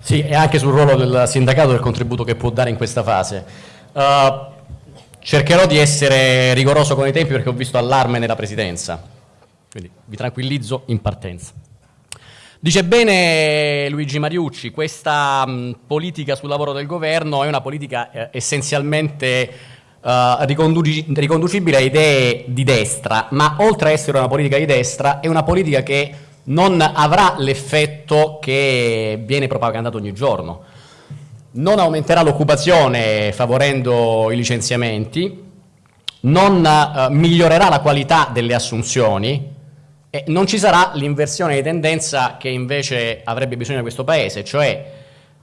Sì, e anche sul ruolo del sindacato e del contributo che può dare in questa fase. Uh, cercherò di essere rigoroso con i tempi perché ho visto allarme nella presidenza, quindi vi tranquillizzo in partenza. Dice bene Luigi Mariucci, questa mh, politica sul lavoro del governo è una politica eh, essenzialmente eh, riconducibile a idee di destra, ma oltre a essere una politica di destra è una politica che non avrà l'effetto che viene propagandato ogni giorno. Non aumenterà l'occupazione favorendo i licenziamenti, non eh, migliorerà la qualità delle assunzioni, e non ci sarà l'inversione di tendenza che invece avrebbe bisogno di questo Paese, cioè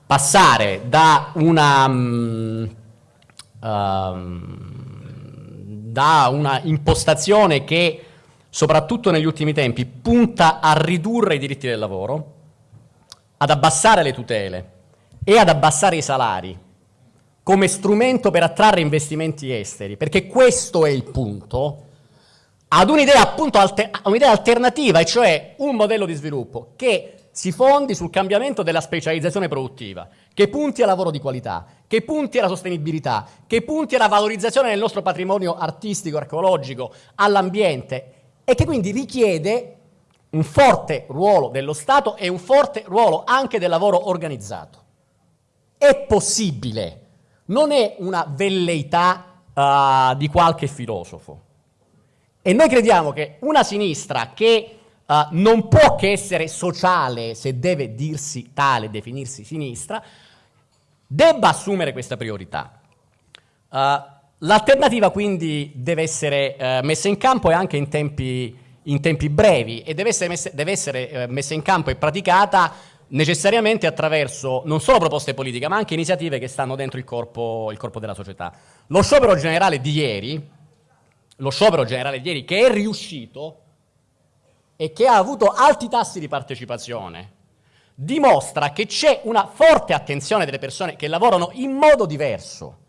passare da una, um, da una impostazione che soprattutto negli ultimi tempi punta a ridurre i diritti del lavoro, ad abbassare le tutele e ad abbassare i salari come strumento per attrarre investimenti esteri, perché questo è il punto, ad un'idea appunto alter un'idea alternativa, e cioè un modello di sviluppo che si fondi sul cambiamento della specializzazione produttiva, che punti al lavoro di qualità, che punti alla sostenibilità, che punti alla valorizzazione del nostro patrimonio artistico, archeologico, all'ambiente e che quindi richiede un forte ruolo dello Stato e un forte ruolo anche del lavoro organizzato. È possibile, non è una velleità uh, di qualche filosofo. E noi crediamo che una sinistra che uh, non può che essere sociale se deve dirsi tale, definirsi sinistra, debba assumere questa priorità. Uh, L'alternativa quindi deve essere uh, messa in campo e anche in tempi, in tempi brevi e deve essere, messa, deve essere uh, messa in campo e praticata necessariamente attraverso non solo proposte politiche ma anche iniziative che stanno dentro il corpo, il corpo della società. Lo sciopero generale di ieri lo sciopero generale di ieri, che è riuscito e che ha avuto alti tassi di partecipazione, dimostra che c'è una forte attenzione delle persone che lavorano in modo diverso.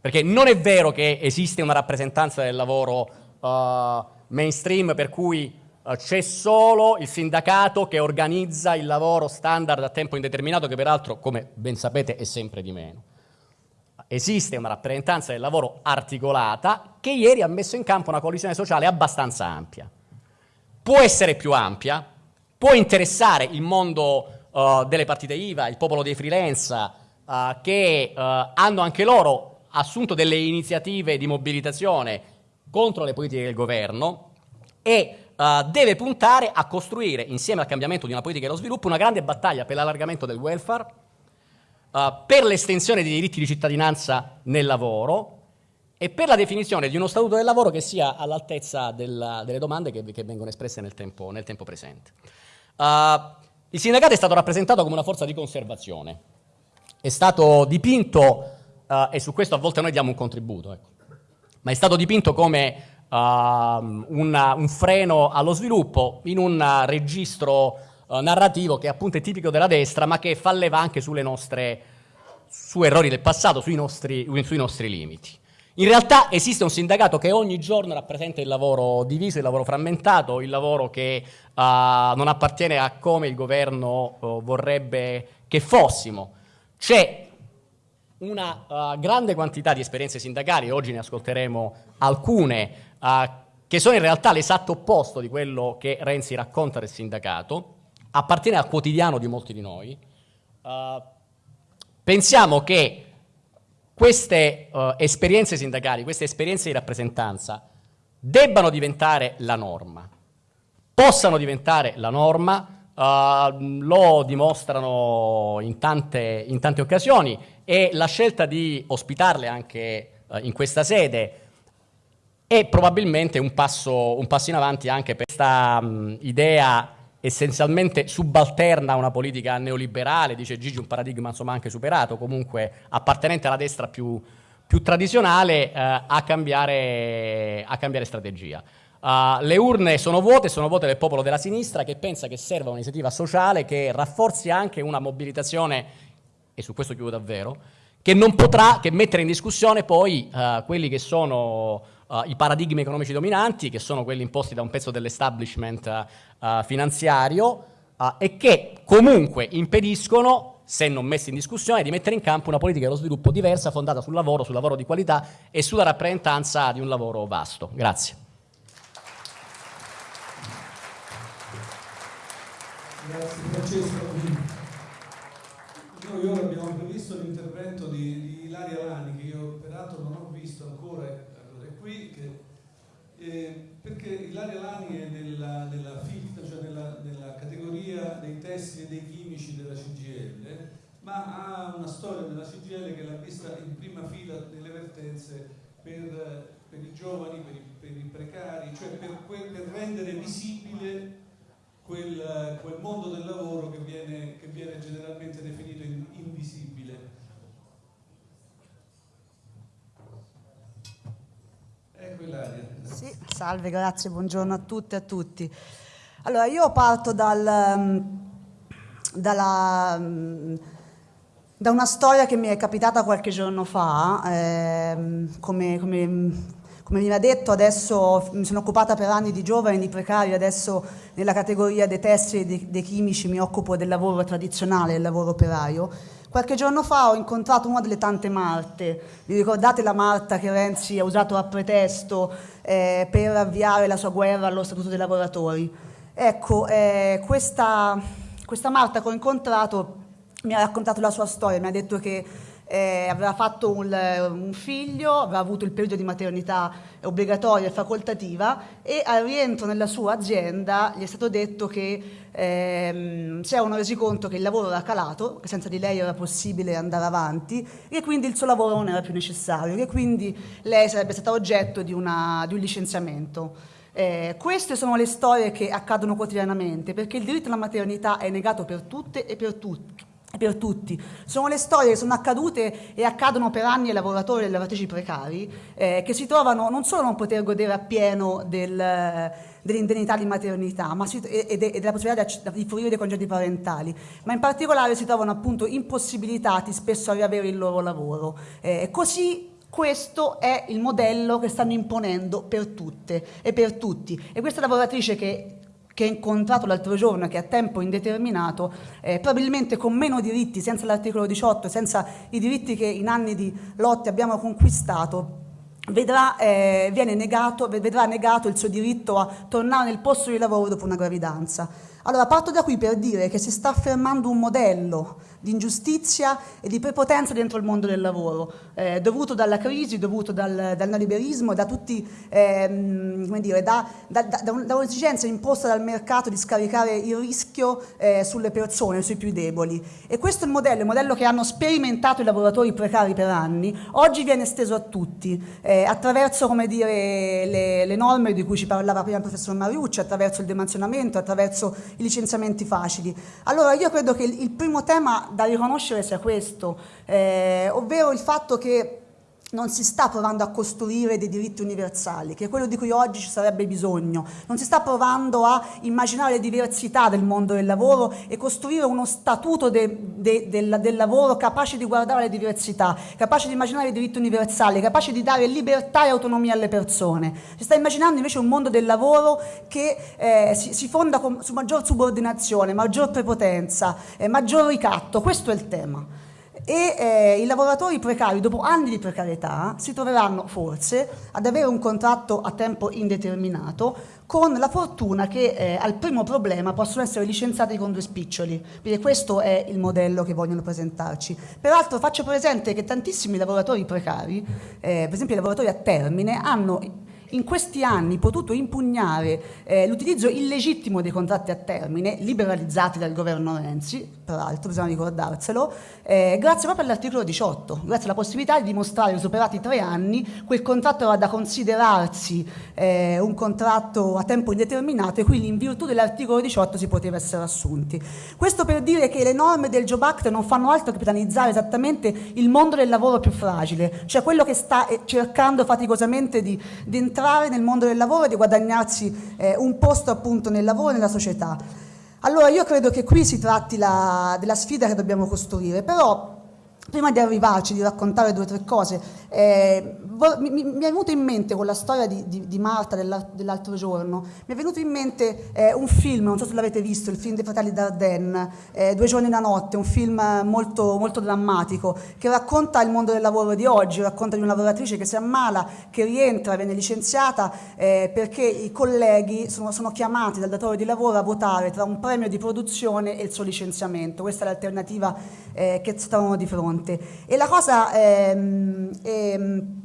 Perché non è vero che esiste una rappresentanza del lavoro uh, mainstream per cui uh, c'è solo il sindacato che organizza il lavoro standard a tempo indeterminato, che peraltro, come ben sapete, è sempre di meno esiste una rappresentanza del lavoro articolata che ieri ha messo in campo una coalizione sociale abbastanza ampia. Può essere più ampia, può interessare il mondo uh, delle partite IVA, il popolo dei freelance, che hanno anche loro assunto delle iniziative di mobilitazione contro le politiche del governo e deve puntare a costruire, insieme al cambiamento di una politica dello sviluppo, una grande battaglia per l'allargamento del welfare, uh, per l'estensione dei diritti di cittadinanza nel lavoro e per la definizione di uno statuto del lavoro che sia all'altezza delle domande che, che, vengono espresse nel tempo, nel tempo presente. Uh, il sindacato è stato rappresentato come una forza di conservazione, è stato dipinto, uh, e su questo a volte noi diamo un contributo, ecco, ma è stato dipinto come uh, una, un freno allo sviluppo in un registro uh, narrativo che appunto è tipico della destra, ma che fa leva anche sulle nostre, su errori del passato, sui nostri, sui nostri limiti. In realtà esiste un sindacato che ogni giorno rappresenta il lavoro diviso, il lavoro frammentato, il lavoro che uh, non appartiene a come il governo uh, vorrebbe che fossimo. C'è una uh, grande quantità di esperienze sindacali, oggi ne ascolteremo alcune, che sono in realtà l'esatto opposto di quello che Renzi racconta del sindacato, appartiene al quotidiano di molti di noi, uh, pensiamo che queste uh, esperienze sindacali, queste esperienze di rappresentanza debbano diventare la norma, possano diventare la norma, uh, lo dimostrano in tante, in tante, occasioni e la scelta di ospitarle anche uh, in questa sede è probabilmente un passo, un passo in avanti anche per questa um, idea essenzialmente subalterna a una politica neoliberale, dice Gigi un paradigma insomma anche superato, comunque appartenente alla destra più, più tradizionale, eh, a, cambiare, a, cambiare, strategia. Uh, le urne sono vuote, sono vuote del popolo della sinistra che pensa che serva un'iniziativa sociale che rafforzi anche una mobilitazione, e su questo chiudo davvero, che non potrà che mettere in discussione poi uh, quelli che sono uh, i paradigmi economici dominanti, che sono quelli imposti da un pezzo dell'establishment uh, finanziario, e che comunque impediscono, se non messi in discussione, di mettere in campo una politica dello sviluppo diversa, fondata sul lavoro, sul lavoro di qualità e sulla rappresentanza di un lavoro vasto. Grazie. Grazie Francesco. Noi ora abbiamo previsto l'intervento di, di Ilaria Lani, che io peraltro non ho visto ancora, allora è qui, che, eh, perché Ilaria Lani è nella, nella, filtra, cioè nella, nella categoria dei testi e dei chimici della CGL, ma ha una storia nella CGL che l'ha vista in prima fila nelle vertenze per, per i giovani, per i, per i, precari, cioè per, per rendere visibile quel, quel mondo del lavoro che viene, che viene generalmente definito in, invisibile. Ecco Ilaria. Sì, salve, grazie, buongiorno a tutte e a tutti. Allora, io parto dal, mm, dalla, mm, da una storia che mi è capitata qualche giorno fa, eh, come, come come ha detto, adesso mi sono occupata per anni di giovani, di precari, adesso nella categoria dei tessili e dei, dei chimici mi occupo del lavoro tradizionale, del lavoro operaio. Qualche giorno fa ho incontrato una delle tante Marte. Vi ricordate la Marta che Renzi ha usato a pretesto eh, per avviare la sua guerra allo Statuto dei lavoratori? Ecco, eh, questa, questa Marta che ho incontrato mi ha raccontato la sua storia, mi ha detto che eh, aveva fatto un, un, figlio, aveva avuto il periodo di maternità obbligatoria e facoltativa e al rientro nella sua azienda gli è stato detto che ehm, si erano resi conto che il lavoro era calato, che senza di lei era possibile andare avanti e quindi il suo lavoro non era più necessario, che quindi lei sarebbe stata oggetto di, una, di un licenziamento. Eh, queste sono le storie che accadono quotidianamente perché il diritto alla maternità è negato per tutte e per tutti per tutti. Sono le storie che sono accadute e accadono per anni ai lavoratori e alle lavoratrici precari eh, che si trovano non solo a non poter godere appieno del, dell'indennità di maternità si, e, e, della possibilità di, di fruire dei congedi parentali, ma in particolare si trovano appunto impossibilitati spesso a riavere il loro lavoro. Eh, così questo è il modello che stanno imponendo per tutte e per tutti. E questa lavoratrice che che ho incontrato l'altro giorno, che a tempo indeterminato, eh, probabilmente con meno diritti, senza l'articolo 18, senza i diritti che in anni di lotte abbiamo conquistato, vedrà, eh, negato, vedrà negato il suo diritto a tornare nel posto di lavoro dopo una gravidanza. Allora parto da qui per dire che si sta affermando un modello di ingiustizia e di prepotenza dentro il mondo del lavoro, eh, dovuto dalla crisi, dovuto dal, dal neoliberismo, da tutti, ehm, come dire, da, da, da, un'esigenza imposta dal mercato di scaricare il rischio eh, sulle persone, sui più deboli. E questo è il modello, il modello che hanno sperimentato i lavoratori precari per anni, oggi viene esteso a tutti, eh, attraverso come dire, le, le, norme di cui ci parlava prima il professor Mariucci, attraverso il demansionamento, attraverso i licenziamenti facili. Allora io credo che il primo tema da riconoscere sia questo, eh, ovvero il fatto che non si sta provando a costruire dei diritti universali, che è quello di cui oggi ci sarebbe bisogno. Non si sta provando a immaginare le diversità del mondo del lavoro e costruire uno statuto de, de, del, del, lavoro capace di guardare le diversità, capace di immaginare i diritti universali, capace di dare libertà e autonomia alle persone. Si sta immaginando invece un mondo del lavoro che eh, si, si, fonda con, su maggior subordinazione, maggior prepotenza, eh, maggior ricatto. Questo è il tema e eh, i lavoratori precari dopo anni di precarietà si troveranno forse ad avere un contratto a tempo indeterminato con la fortuna che eh, al primo problema possono essere licenziati con due spiccioli, perché questo è il modello che vogliono presentarci. Peraltro faccio presente che tantissimi lavoratori precari, eh, per esempio i lavoratori a termine, hanno in questi anni potuto impugnare eh, l'utilizzo illegittimo dei contratti a termine, liberalizzati dal governo Renzi, peraltro bisogna ricordarselo, eh, grazie proprio all'articolo 18, grazie alla possibilità di dimostrare che superati tre anni quel contratto era da considerarsi eh, un contratto a tempo indeterminato e quindi in virtù dell'articolo 18 si poteva essere assunti. Questo per dire che le norme del Job Act non fanno altro che penalizzare esattamente il mondo del lavoro più fragile, cioè quello che sta eh, cercando faticosamente di, di entrare entrare nel mondo del lavoro e di guadagnarsi eh, un posto appunto nel lavoro e nella società. Allora io credo che qui si tratti la, della sfida che dobbiamo costruire, però Prima di arrivarci, di raccontare due o tre cose, eh, mi, mi, è venuto in mente con la storia di, di, di Marta dell'altro giorno, mi è venuto in mente eh, un film, non so se l'avete visto, il film dei fratelli Dardenne, eh, Due giorni e una notte, un film molto, molto drammatico, che racconta il mondo del lavoro di oggi, racconta di una lavoratrice che si ammala, che rientra, viene licenziata eh, perché i colleghi sono, sono chiamati dal datore di lavoro a votare tra un premio di produzione e il suo licenziamento. Questa è l'alternativa eh, che stavano di fronte. E la cosa ehm, ehm,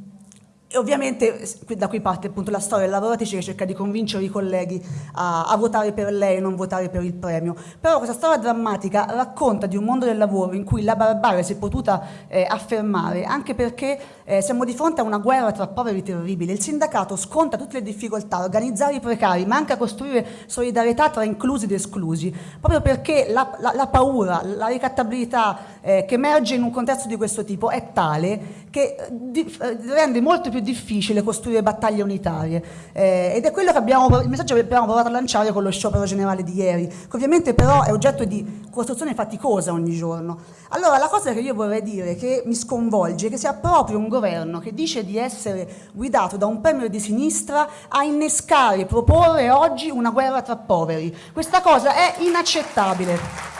e ovviamente da qui parte appunto la storia della lavoratrice che cerca di convincere i colleghi a, a, votare per lei e non votare per il premio. Però questa storia drammatica racconta di un mondo del lavoro in cui la barbarie si è potuta eh, affermare anche perché eh, siamo di fronte a una guerra tra poveri terribile. Il sindacato sconta tutte le difficoltà a organizzare i precari, ma anche a costruire solidarietà tra inclusi ed esclusi, proprio perché la, la, la paura, la ricattabilità eh, che emerge in un contesto di questo tipo è tale che eh, eh, rende molto più difficile costruire battaglie unitarie eh, ed è quello che abbiamo, il messaggio che abbiamo provato a lanciare con lo sciopero generale di ieri, che ovviamente però è oggetto di costruzione faticosa ogni giorno. Allora la cosa che io vorrei dire che mi sconvolge è che sia proprio un governo che dice di essere guidato da un premio di sinistra a innescare, proporre oggi una guerra tra poveri. Questa cosa è inaccettabile.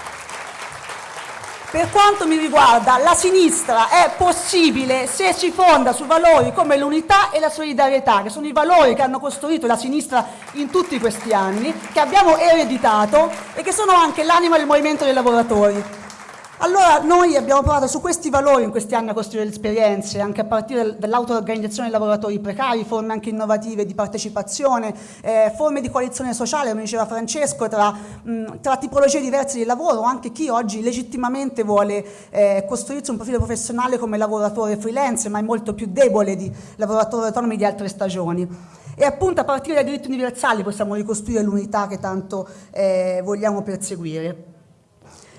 Per quanto mi riguarda, la sinistra è possibile se si fonda su valori come l'unità e la solidarietà, che sono i valori che hanno costruito la sinistra in tutti questi anni, che abbiamo ereditato e che sono anche l'anima del movimento dei lavoratori. Allora noi abbiamo provato su questi valori in questi anni a costruire esperienze, anche a partire dall'auto-organizzazione dei lavoratori precari, forme anche innovative di partecipazione, eh, forme di coalizione sociale, come diceva Francesco, tra, mh, tra, tipologie diverse di lavoro, anche chi oggi legittimamente vuole eh, costruirsi un profilo professionale come lavoratore freelance, ma è molto più debole di lavoratori autonomi di altre stagioni. E appunto a partire dai diritti universali possiamo ricostruire l'unità che tanto eh, vogliamo perseguire.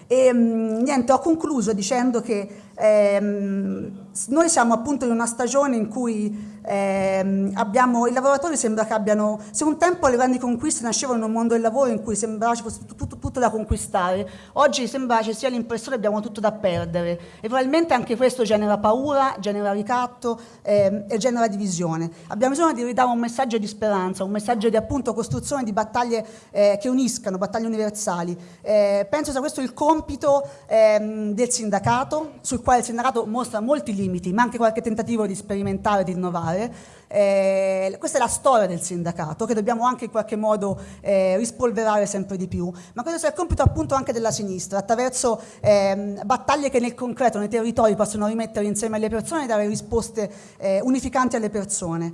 E mm, niente, ho concluso dicendo che ehm, noi siamo appunto in una stagione in cui eh, abbiamo, i lavoratori sembra che abbiano, se un tempo le grandi conquiste nascevano in un mondo del lavoro in cui sembrava ci fosse tutto, tutto, da conquistare, oggi sembra ci sia l'impressione che abbiamo tutto da perdere e probabilmente anche questo genera paura, genera ricatto eh, e genera divisione. Abbiamo bisogno di ridare un messaggio di speranza, un messaggio di appunto costruzione di battaglie eh, che uniscano, battaglie universali. Eh, penso sia questo il compito ehm, del sindacato, sul quale il sindacato mostra molti limiti, ma anche qualche tentativo di sperimentare, di innovare. Eh, questa è la storia del sindacato che dobbiamo anche in qualche modo eh, rispolverare sempre di più, ma questo è il compito appunto anche della sinistra, attraverso eh, battaglie che nel concreto, nei territori possono rimettere insieme alle persone e dare risposte eh, unificanti alle persone.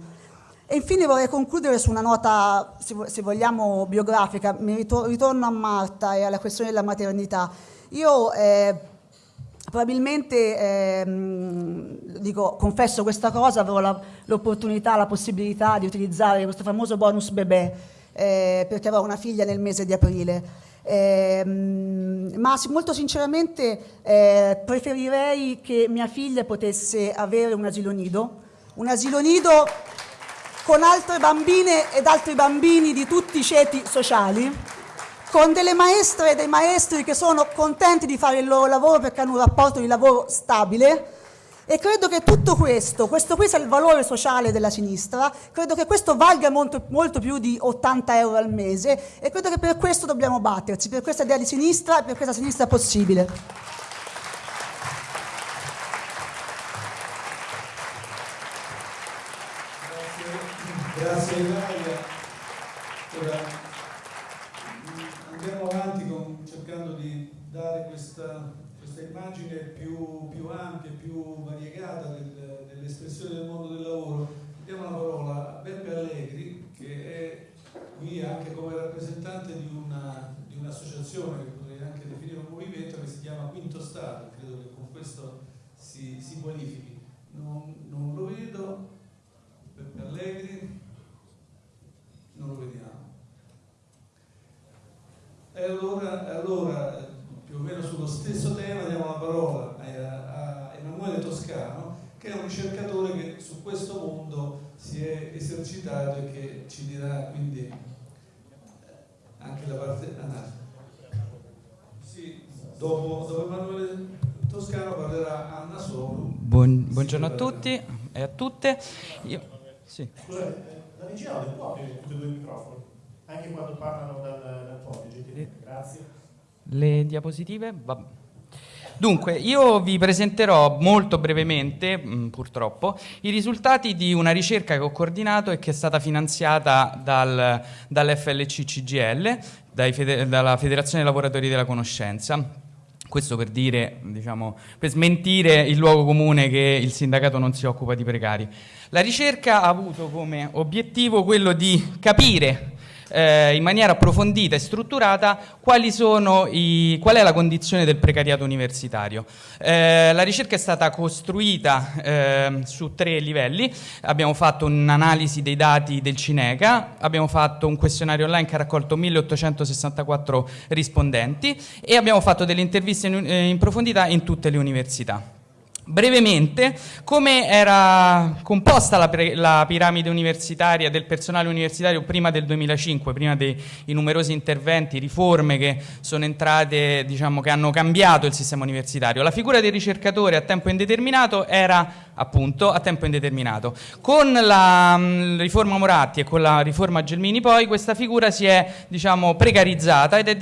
E infine vorrei concludere su una nota, se vogliamo, biografica, mi ritorno a Marta e alla questione della maternità. Io eh, Probabilmente, ehm, dico, confesso questa cosa, avrò l'opportunità, la, possibilità di utilizzare questo famoso bonus bebè, eh, perché avrò una figlia nel mese di aprile. Eh, ma molto sinceramente eh, preferirei che mia figlia potesse avere un asilo nido, un asilo nido con altre bambine ed altri bambini di tutti i ceti sociali, con delle maestre e dei maestri che sono contenti di fare il loro lavoro perché hanno un rapporto di lavoro stabile e credo che tutto questo, questo qui sia il valore sociale della sinistra, credo che questo valga molto, molto più di 80 euro al mese e credo che per questo dobbiamo batterci, per questa idea di sinistra e per questa sinistra possibile. Grazie, grazie Ilaria. Ora, andiamo avanti con, cercando di dare questa, questa immagine più, più, ampia, più variegata del, dell'espressione del mondo del lavoro. Diamo la parola a Beppe Allegri, che è qui anche come rappresentante di, una, di un'associazione che potrei anche definire un movimento che si chiama Quinto Stato, credo che con questo si, si qualifichi. Non, non lo vedo, Beppe Allegri, non lo vediamo. E allora, allora, più o meno sullo stesso tema, diamo la parola a, a Emanuele Toscano, che è un ricercatore che su questo mondo si è esercitato e che ci dirà quindi anche la parte... Ah, sì, dopo, dopo Emanuele toscano parlerà Anna Solu. Buon, buongiorno a tutti e a tutte. Io, sì. Scusate, la regia audio può aprire tutti e due i microfoni? Anche quando parlano dal, dal podice, grazie. Le diapositive? Va. Dunque, io vi presenterò molto brevemente, mh, mm, purtroppo, i risultati di una ricerca che ho coordinato e che è stata finanziata dal, dall'FLC CGL, fede, dalla Federazione Lavoratori della Conoscenza. Questo per dire, diciamo, per smentire il luogo comune che il sindacato non si occupa di precari. La ricerca ha avuto come obiettivo quello di capire eh, in maniera approfondita e strutturata i, qual è la condizione del precariato universitario. Eh, la ricerca è stata costruita eh, su tre livelli, abbiamo fatto un'analisi dei dati del Cineca, abbiamo fatto un questionario online che ha raccolto 1864 rispondenti e abbiamo fatto delle interviste in, eh, in profondità in tutte le università. Brevemente, come era composta la, la, piramide universitaria del personale universitario prima del 2005, prima dei numerosi interventi, riforme che sono entrate, diciamo, che hanno cambiato il sistema universitario. La figura del ricercatore a tempo indeterminato era appunto a tempo indeterminato. Con la mh, riforma Moratti e con la riforma Gelmini poi questa figura si è diciamo, precarizzata ed è,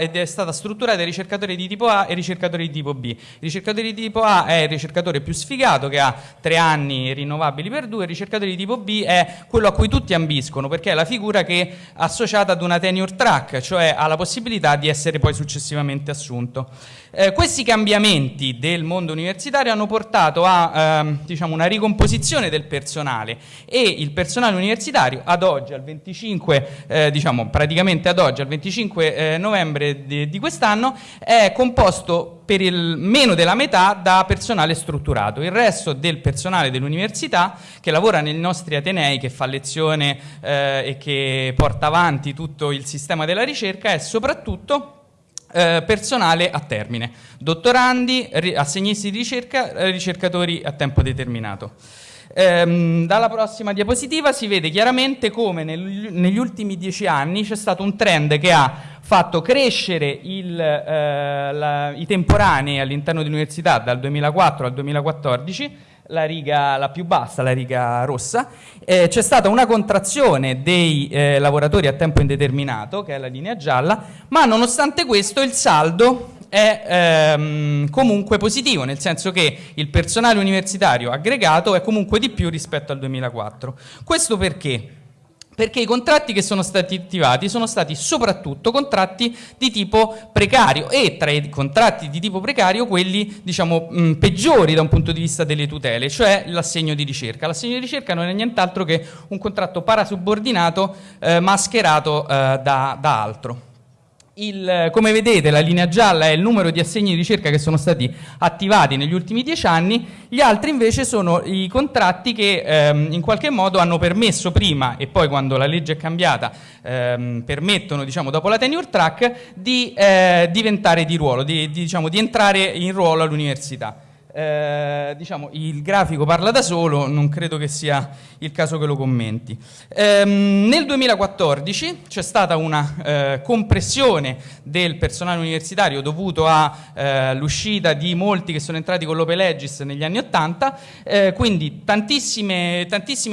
ed è stata strutturata in ricercatori di tipo A e ricercatori di tipo B. Il ricercatore di tipo A è il ricercatore più sfigato che ha tre anni rinnovabili per due, il ricercatore di tipo B è quello a cui tutti ambiscono perché è la figura che è associata ad una tenure track, cioè ha la possibilità di essere poi successivamente assunto. Eh, questi cambiamenti del mondo universitario hanno portato a ehm, diciamo, una ricomposizione del personale e il personale universitario ad oggi, al 25, eh, diciamo praticamente ad oggi, al 25 eh, novembre di, di quest'anno, è composto per il meno della metà da personale strutturato. Il resto del personale dell'università che lavora nei nostri atenei, che fa lezione eh, e che porta avanti tutto il sistema della ricerca è soprattutto eh, personale a termine, dottorandi, assegnisti di ricerca, eh, ricercatori a tempo determinato. Ehm, dalla prossima diapositiva si vede chiaramente come nel, negli ultimi dieci anni c'è stato un trend che ha fatto crescere il, eh, la, i temporanei all'interno dell'università dal 2004 al 2014 la riga la più bassa, la riga rossa, eh, c'è stata una contrazione dei eh, lavoratori a tempo indeterminato, che è la linea gialla, ma nonostante questo il saldo è ehm, comunque positivo, nel senso che il personale universitario aggregato è comunque di più rispetto al 2004. Questo perché? Perché i contratti che sono stati attivati sono stati soprattutto contratti di tipo precario e tra i contratti di tipo precario quelli diciamo mh, peggiori da un punto di vista delle tutele, cioè l'assegno di ricerca. L'assegno di ricerca non è nient'altro che un contratto parasubordinato eh, mascherato eh, da, da altro. Il, come vedete la linea gialla è il numero di assegni di ricerca che sono stati attivati negli ultimi dieci anni, gli altri invece sono i contratti che ehm, in qualche modo hanno permesso prima e poi quando la legge è cambiata ehm, permettono diciamo, dopo la tenure track di eh, diventare di ruolo, di, di, diciamo, di entrare in ruolo all'università. Eh, diciamo, il grafico parla da solo, non credo che sia il caso che lo commenti. Eh, nel 2014 c'è stata una eh, compressione del personale universitario dovuto all'uscita eh, di molti che sono entrati con l'Ope Legis negli anni 80, eh, quindi tantissimi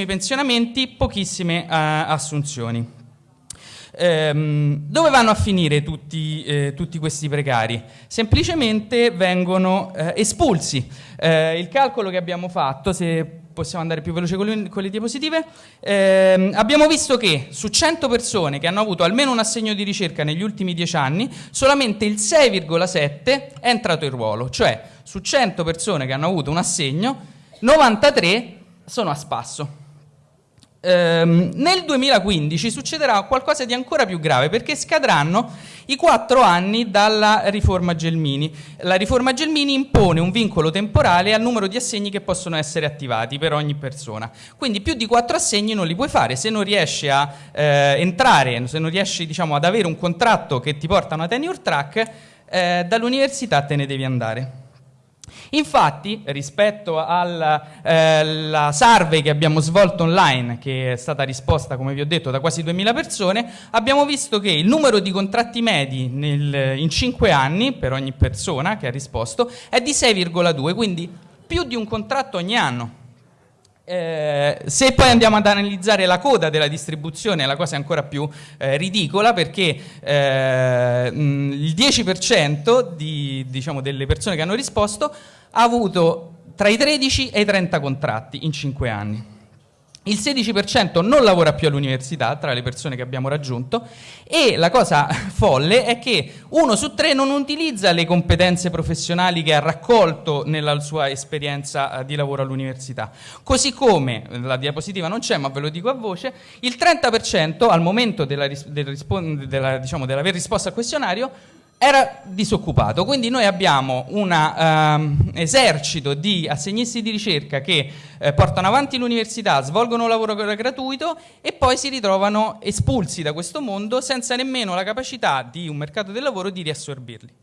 pensionamenti, pochissime assunzioni. Ehm, dove vanno a finire tutti, eh, tutti, questi precari? Semplicemente vengono eh, espulsi. Eh, il calcolo che abbiamo fatto, se possiamo andare più veloce con le, con le diapositive, ehm, abbiamo visto che su 100 persone che hanno avuto almeno un assegno di ricerca negli ultimi 10 anni, solamente il 6,7 è entrato in ruolo, cioè su 100 persone che hanno avuto un assegno, 93 sono a spasso. Ehm, nel 2015 succederà qualcosa di ancora più grave perché scadranno i quattro anni dalla riforma Gelmini. La riforma Gelmini impone un vincolo temporale al numero di assegni che possono essere attivati per ogni persona. Quindi più di quattro assegni non li puoi fare se non riesci a eh, entrare, se non riesci diciamo, ad avere un contratto che ti porta a una tenure track, eh, dall'università te ne devi andare. Infatti, rispetto alla eh, survey che abbiamo svolto online, che è stata risposta, come vi ho detto, da quasi 2000 persone, abbiamo visto che il numero di contratti medi nel, in 5 anni per ogni persona che ha risposto è di 6,2, quindi più di un contratto ogni anno. Eh, se poi andiamo ad analizzare la coda della distribuzione, la cosa è ancora più eh, ridicola perché eh, mh, il 10% di, diciamo, delle persone che hanno risposto ha avuto tra i 13 e i 30 contratti in 5 anni. Il 16% non lavora più all'università tra le persone che abbiamo raggiunto e la cosa folle è che uno su tre non utilizza le competenze professionali che ha raccolto nella sua esperienza eh, di lavoro all'università. Così come, la diapositiva non c'è ma ve lo dico a voce, il 30% al momento della, del, della, diciamo, dell'aver risposto al questionario era disoccupato, quindi noi abbiamo un um, esercito di assegnisti di ricerca che eh, portano avanti l'università, svolgono lavoro gratuito e poi si ritrovano espulsi da questo mondo senza nemmeno la capacità di un mercato del lavoro di riassorbirli.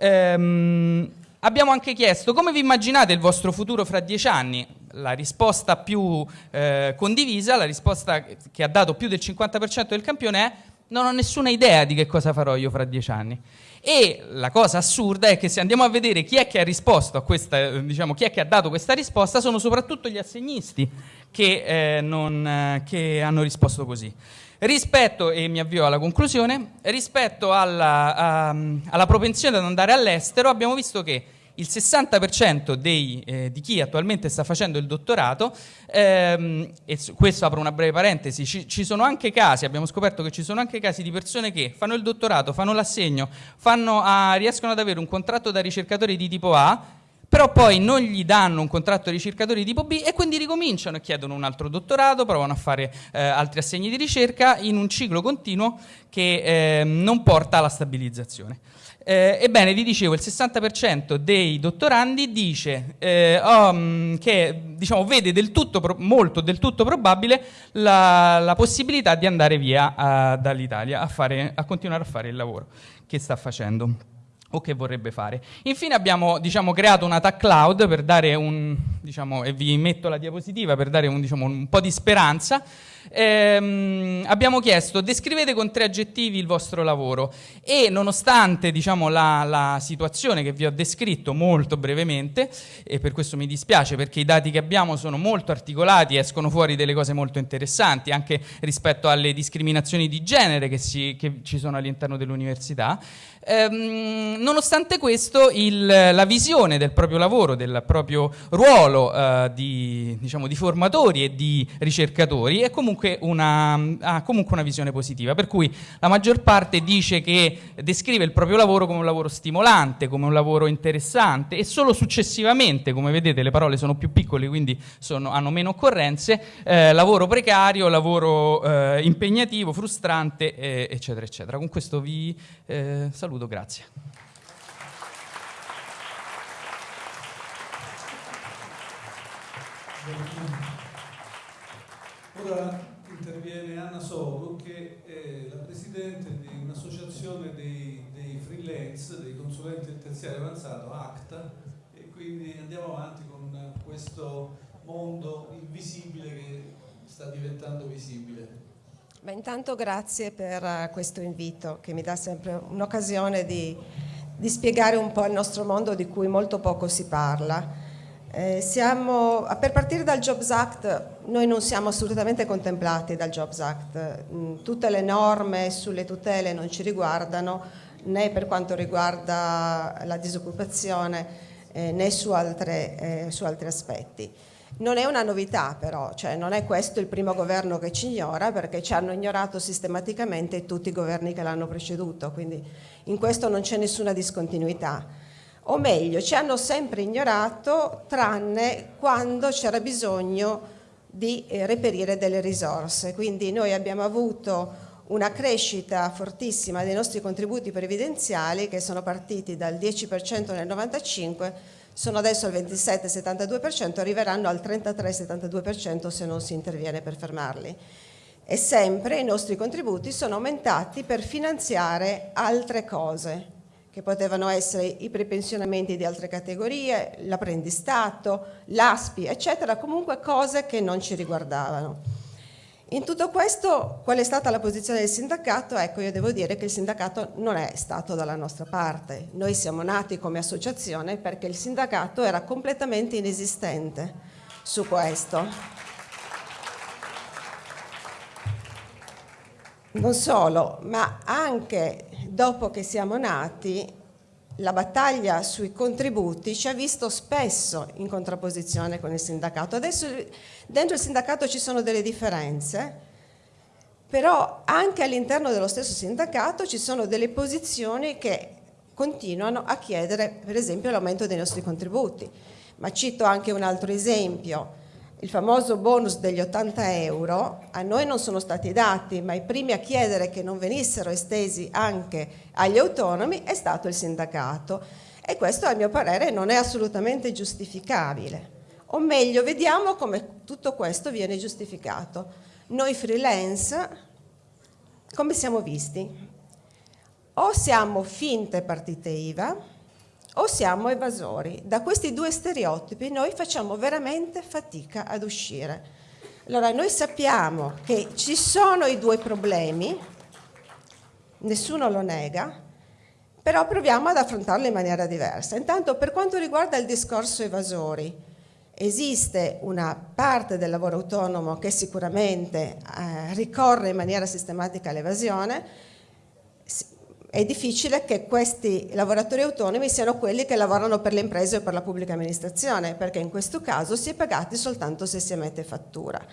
Ehm, abbiamo anche chiesto come vi immaginate il vostro futuro fra dieci anni? La risposta più eh, condivisa, la risposta che ha dato più del 50% del campione è non ho nessuna idea di che cosa farò io fra dieci anni. E la cosa assurda è che se andiamo a vedere chi è che ha risposto a questa, diciamo, chi è che ha dato questa risposta, sono soprattutto gli assegnisti che, eh, non, eh, che hanno risposto così. Rispetto, e mi avvio alla conclusione, rispetto alla, a, alla propensione ad andare all'estero, abbiamo visto che il 60% dei, eh, di chi attualmente sta facendo il dottorato, ehm, e questo apro una breve parentesi, ci, ci, sono anche casi, abbiamo scoperto che ci sono anche casi di persone che fanno il dottorato, fanno l'assegno, fanno a, riescono ad avere un contratto da ricercatori di tipo A, però poi non gli danno un contratto ricercatori tipo B e quindi ricominciano e chiedono un altro dottorato, provano a fare eh, altri assegni di ricerca in un ciclo continuo che eh, non porta alla stabilizzazione. Eh, ebbene, vi dicevo, il 60% dei dottorandi dice eh, oh, che diciamo, vede del tutto, molto del tutto probabile la, la possibilità di andare via uh, dall'Italia a, a continuare a fare il lavoro che sta facendo o che vorrebbe fare. Infine abbiamo diciamo, creato una tag cloud per dare un, diciamo, e vi metto la diapositiva per dare un, diciamo, un po' di speranza, ehm, abbiamo chiesto descrivete con tre aggettivi il vostro lavoro. E nonostante diciamo, la, la, situazione che vi ho descritto molto brevemente, e per questo mi dispiace perché i dati che abbiamo sono molto articolati, escono fuori delle cose molto interessanti anche rispetto alle discriminazioni di genere che, si, che ci sono all'interno dell'università, ehm, nonostante questo il, la visione del proprio lavoro, del proprio ruolo eh, di, diciamo, di formatori e di ricercatori è comunque comunque una, ha comunque una visione positiva, per cui la maggior parte dice che descrive il proprio lavoro come un lavoro stimolante, come un lavoro interessante e solo successivamente, come vedete le parole sono più piccole quindi sono, hanno meno occorrenze, eh, lavoro precario, lavoro eh, impegnativo, frustrante, eh, eccetera, eccetera. Con questo vi eh, saluto, grazie. Ora interviene Anna Sogo che è la presidente di un'associazione dei, dei freelance, dei consulenti del terziario avanzato, ACTA, e quindi andiamo avanti con questo mondo invisibile che sta diventando visibile. Beh, intanto grazie per questo invito che mi dà sempre un'occasione di, di spiegare un po' il nostro mondo di cui molto poco si parla. Eh, siamo, per partire dal Jobs Act, noi non siamo assolutamente contemplati dal Jobs Act, mm, tutte le norme sulle tutele non ci riguardano né per quanto riguarda la disoccupazione eh, né su, altre, eh, su, altri aspetti. Non è una novità però, cioè non è questo il primo governo che ci ignora perché ci hanno ignorato sistematicamente tutti i governi che l'hanno preceduto, quindi in questo non c'è nessuna discontinuità o meglio ci hanno sempre ignorato tranne quando c'era bisogno di eh, reperire delle risorse. Quindi noi abbiamo avuto una crescita fortissima dei nostri contributi previdenziali che sono partiti dal 10% nel 95, sono adesso al 27-72%, arriveranno al 33-72% se non si interviene per fermarli. E sempre i nostri contributi sono aumentati per finanziare altre cose, che potevano essere i prepensionamenti di altre categorie, l'apprendistato, l'ASPI, eccetera, comunque cose che non ci riguardavano. In tutto questo, qual è stata la posizione del sindacato? Ecco, io devo dire che il sindacato non è stato dalla nostra parte. Noi siamo nati come associazione perché il sindacato era completamente inesistente su questo. Non solo, ma anche dopo che siamo nati, la battaglia sui contributi ci ha visto spesso in contrapposizione con il sindacato. Adesso dentro il sindacato ci sono delle differenze, però anche all'interno dello stesso sindacato ci sono delle posizioni che continuano a chiedere per esempio l'aumento dei nostri contributi. Ma cito anche un altro esempio il famoso bonus degli 80 euro a noi non sono stati dati, ma i primi a chiedere che non venissero estesi anche agli autonomi è stato il sindacato e questo a mio parere non è assolutamente giustificabile. O meglio, vediamo come tutto questo viene giustificato. Noi freelance, come siamo visti? O siamo finte partite IVA, o siamo evasori. Da questi due stereotipi noi facciamo veramente fatica ad uscire. Allora, noi sappiamo che ci sono i due problemi, nessuno lo nega, però proviamo ad affrontarlo in maniera diversa. Intanto, per quanto riguarda il discorso evasori, esiste una parte del lavoro autonomo che sicuramente eh, ricorre in maniera sistematica all'evasione, è difficile che questi lavoratori autonomi siano quelli che lavorano per le imprese o per la pubblica amministrazione, perché in questo caso si è pagati soltanto se si emette fattura.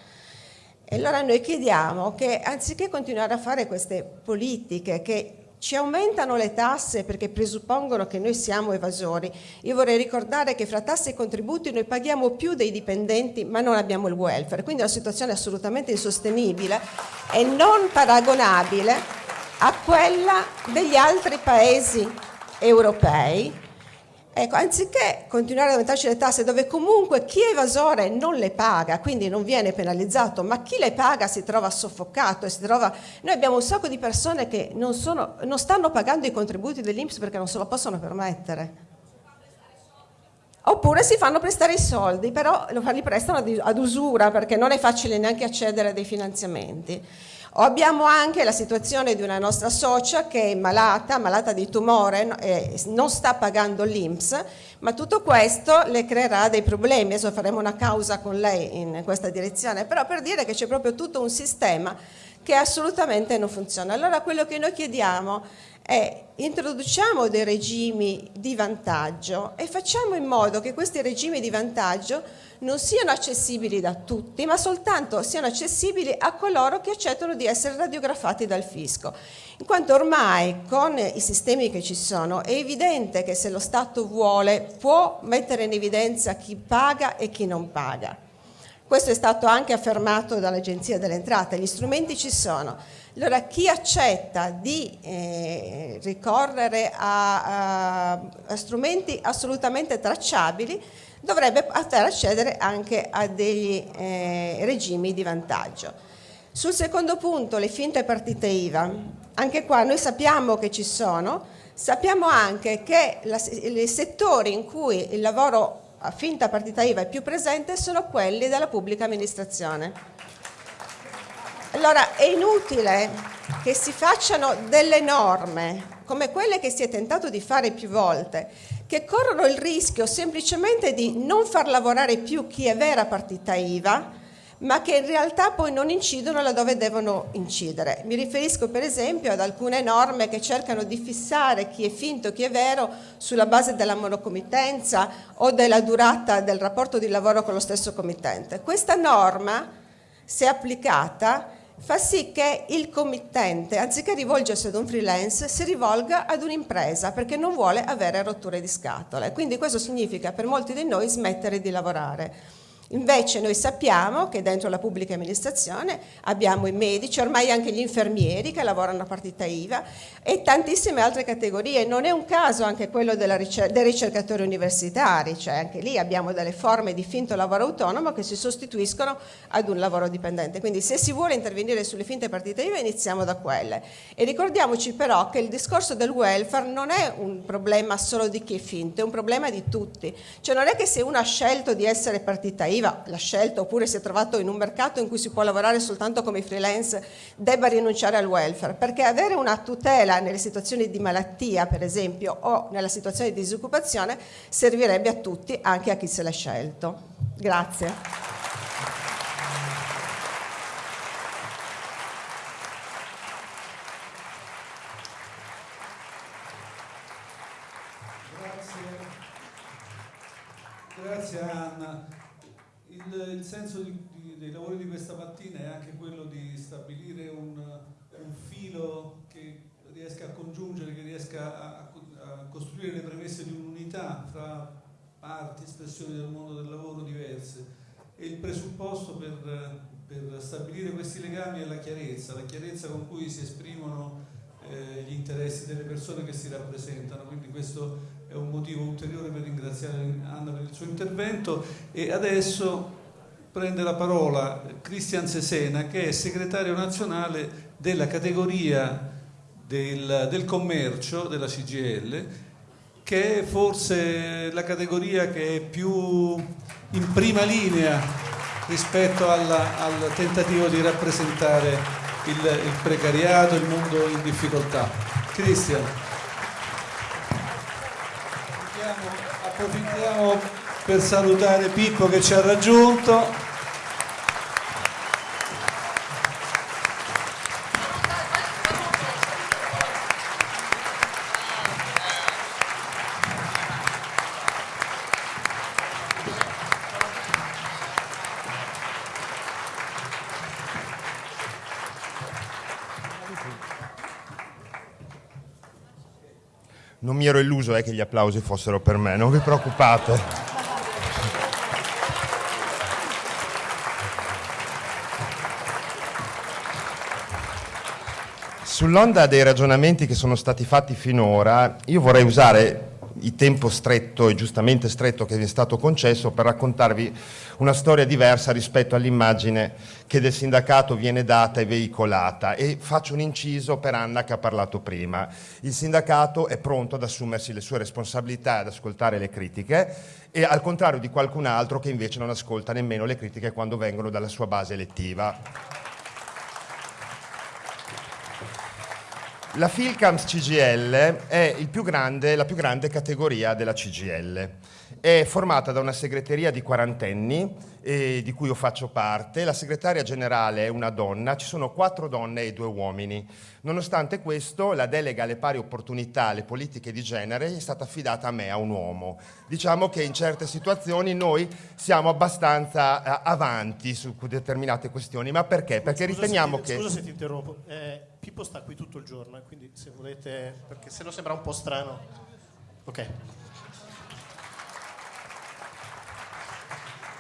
E allora noi chiediamo che anziché continuare a fare queste politiche che ci aumentano le tasse perché presuppongono che noi siamo evasori. Io vorrei ricordare che fra tasse e contributi noi paghiamo più dei dipendenti ma non abbiamo il welfare, quindi è una situazione assolutamente insostenibile e non paragonabile a quella degli altri paesi europei. Ecco, anziché continuare ad aumentarci le tasse dove comunque chi è evasore non le paga, quindi non viene penalizzato, ma chi le paga si trova soffocato e si trova... Noi abbiamo un sacco di persone che non, sono, non stanno pagando i contributi dell'Inps perché non se lo possono permettere. Oppure si fanno prestare i soldi, però li prestano ad usura perché non è facile neanche accedere a dei finanziamenti. Abbiamo anche la situazione di una nostra socia che è malata, malata di tumore, e non sta pagando l'Inps, ma tutto questo le creerà dei problemi. Adesso faremo una causa con lei in questa direzione, però per dire che c'è proprio tutto un sistema che assolutamente non funziona. Allora quello che noi chiediamo è introduciamo dei regimi di vantaggio e facciamo in modo che questi regimi di vantaggio non siano accessibili da tutti, ma soltanto siano accessibili a coloro che accettano di essere radiografati dal fisco. In quanto ormai con i sistemi che ci sono è evidente che se lo Stato vuole può mettere in evidenza chi paga e chi non paga. Questo è stato anche affermato dall'Agenzia delle Entrate, gli strumenti ci sono. Allora chi accetta di eh, ricorrere a, a, a strumenti assolutamente tracciabili dovrebbe poter accedere anche a degli eh, regimi di vantaggio. Sul secondo punto, le finte partite IVA, anche qua noi sappiamo che ci sono, sappiamo anche che i settori in cui il lavoro finta partita IVA è più presente sono quelli della pubblica amministrazione. Allora è inutile che si facciano delle norme come quelle che si è tentato di fare più volte, che corrono il rischio semplicemente di non far lavorare più chi è vera partita IVA, ma che in realtà poi non incidono laddove devono incidere. Mi riferisco per esempio ad alcune norme che cercano di fissare chi è finto chi è vero sulla base della monocommittenza o della durata del rapporto di lavoro con lo stesso committente. Questa norma, se applicata, fa sì che il committente, anziché rivolgersi ad un freelance, si rivolga ad un'impresa perché non vuole avere rotture di scatole. Quindi questo significa per molti di noi smettere di lavorare. Invece noi sappiamo che dentro la pubblica amministrazione abbiamo i medici, ormai anche gli infermieri che lavorano a partita IVA e tantissime altre categorie. Non è un caso anche quello ricer dei ricercatori universitari, cioè anche lì abbiamo delle forme di finto lavoro autonomo che si sostituiscono ad un lavoro dipendente. Quindi se si vuole intervenire sulle finte partite IVA iniziamo da quelle. E ricordiamoci però che il discorso del welfare non è un problema solo di chi è finto, è un problema di tutti. Cioè non è che se uno ha scelto di essere partita IVA lavorativa, l'ha scelta oppure si è trovato in un mercato in cui si può lavorare soltanto come freelance, debba rinunciare al welfare, perché avere una tutela nelle situazioni di malattia, per esempio, o nella situazione di disoccupazione, servirebbe a tutti, anche a chi se l'ha scelto. Grazie. Grazie Anna il, senso di, di, dei lavori di questa mattina è anche quello di stabilire un, un filo che riesca a congiungere, che riesca a, a costruire le premesse di un'unità fra parti, espressioni del mondo del lavoro diverse. E il presupposto per, per stabilire questi legami è la chiarezza, la chiarezza con cui si esprimono eh, gli interessi delle persone che si rappresentano, quindi questo è un motivo ulteriore per ringraziare Anna per il suo intervento. E adesso prende la parola Cristian Sesena che è segretario nazionale della categoria del, del commercio della CGL che è forse la categoria che è più in prima linea rispetto alla, al tentativo di rappresentare il, il precariato, il mondo in difficoltà. Cristian. approfittiamo per salutare Pippo che ci ha raggiunto. Non mi ero illuso eh, che gli applausi fossero per me, non vi preoccupate. Sull'onda dei ragionamenti che sono stati fatti finora, io vorrei usare il tempo stretto e giustamente stretto che vi è stato concesso per raccontarvi una storia diversa rispetto all'immagine che del sindacato viene data e veicolata e faccio un inciso per Anna che ha parlato prima. Il sindacato è pronto ad assumersi le sue responsabilità e ad ascoltare le critiche e al contrario di qualcun altro che invece non ascolta nemmeno le critiche quando vengono dalla sua base elettiva. La Filcams CGL è più grande, la più grande categoria della CGL. È formata da una segreteria di quarantenni, eh, di cui io faccio parte. La segretaria generale è una donna, ci sono quattro donne e due uomini. Nonostante questo, la delega alle pari opportunità, alle politiche di genere, è stata affidata a me, a un uomo. Diciamo che in certe situazioni noi siamo abbastanza eh, avanti su determinate questioni. Ma perché? Perché scusa riteniamo se che... Scusa se ti interrompo. Eh, Pippo sta qui tutto il giorno, eh, quindi se volete, perché se no sembra un po' strano. Ok.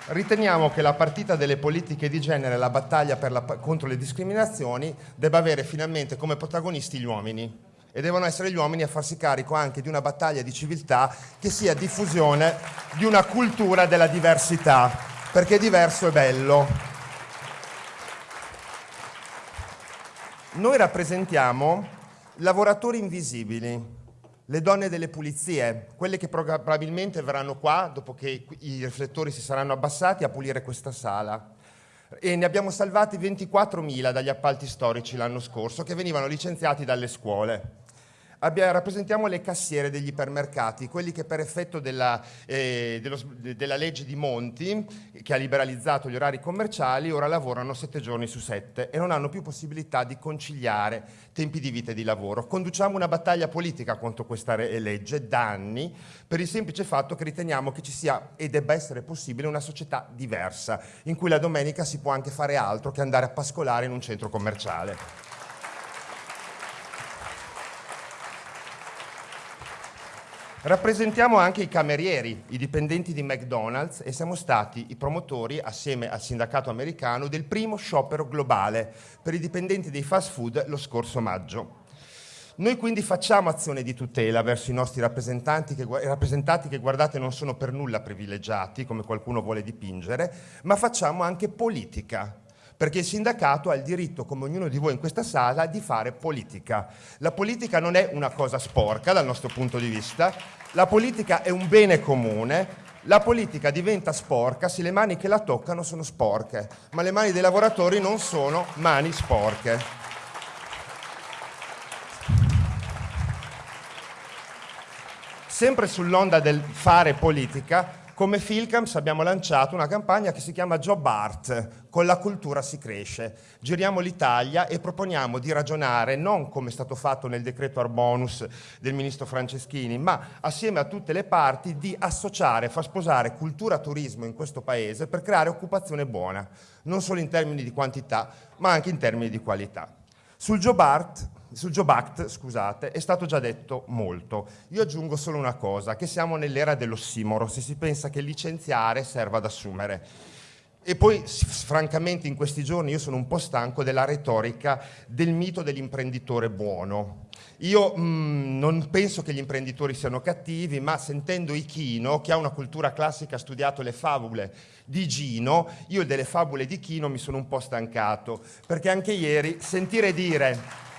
Riteniamo che la partita delle politiche di genere, la battaglia la, contro le discriminazioni, debba avere finalmente come protagonisti gli uomini e devono essere gli uomini a farsi carico anche di una battaglia di civiltà che sia diffusione di una cultura della diversità, perché diverso è bello. Noi rappresentiamo lavoratori invisibili, le donne delle pulizie, quelle che probabilmente verranno qua dopo che i riflettori si saranno abbassati a pulire questa sala. E ne abbiamo salvati 24.000 dagli appalti storici l'anno scorso che venivano licenziati dalle scuole. Abbia, rappresentiamo le cassiere degli ipermercati, quelli che per effetto della, eh, dello, della, legge di Monti, che ha liberalizzato gli orari commerciali, ora lavorano sette giorni su sette e non hanno più possibilità di conciliare tempi di vita e di lavoro. Conduciamo una battaglia politica contro questa legge da anni per il semplice fatto che riteniamo che ci sia e debba essere possibile una società diversa, in cui la domenica si può anche fare altro che andare a pascolare in un centro commerciale. Rappresentiamo anche i camerieri, i dipendenti di McDonald's e siamo stati i promotori, assieme al sindacato americano, del primo sciopero globale per i dipendenti dei fast food lo scorso maggio. Noi quindi facciamo azione di tutela verso i nostri rappresentanti che, rappresentati che guardate non sono per nulla privilegiati, come qualcuno vuole dipingere, ma facciamo anche politica, perché il sindacato ha il diritto, come ognuno di voi in questa sala, di fare politica. La politica non è una cosa sporca dal nostro punto di vista, la politica è un bene comune, la politica diventa sporca se le mani che la toccano sono sporche, ma le mani dei lavoratori non sono mani sporche. Sempre sull'onda del fare politica, come Filcams abbiamo lanciato una campagna che si chiama Job Art, con la cultura si cresce. Giriamo l'Italia e proponiamo di ragionare non come è stato fatto nel decreto Arbonus del ministro Franceschini, ma assieme a tutte le parti di associare, far sposare cultura e turismo in questo paese per creare occupazione buona, non solo in termini di quantità, ma anche in termini di qualità. Sul Job Art sul Job Act, scusate, è stato già detto molto. Io aggiungo solo una cosa, che siamo nell'era dell'ossimoro, se si pensa che licenziare serva ad assumere. E poi, francamente, in questi giorni io sono un po' stanco della retorica del mito dell'imprenditore buono. Io mh, mm, non penso che gli imprenditori siano cattivi, ma sentendo Ichino, che ha una cultura classica, ha studiato le favole di Gino, io delle favole di Chino mi sono un po' stancato, perché anche ieri sentire dire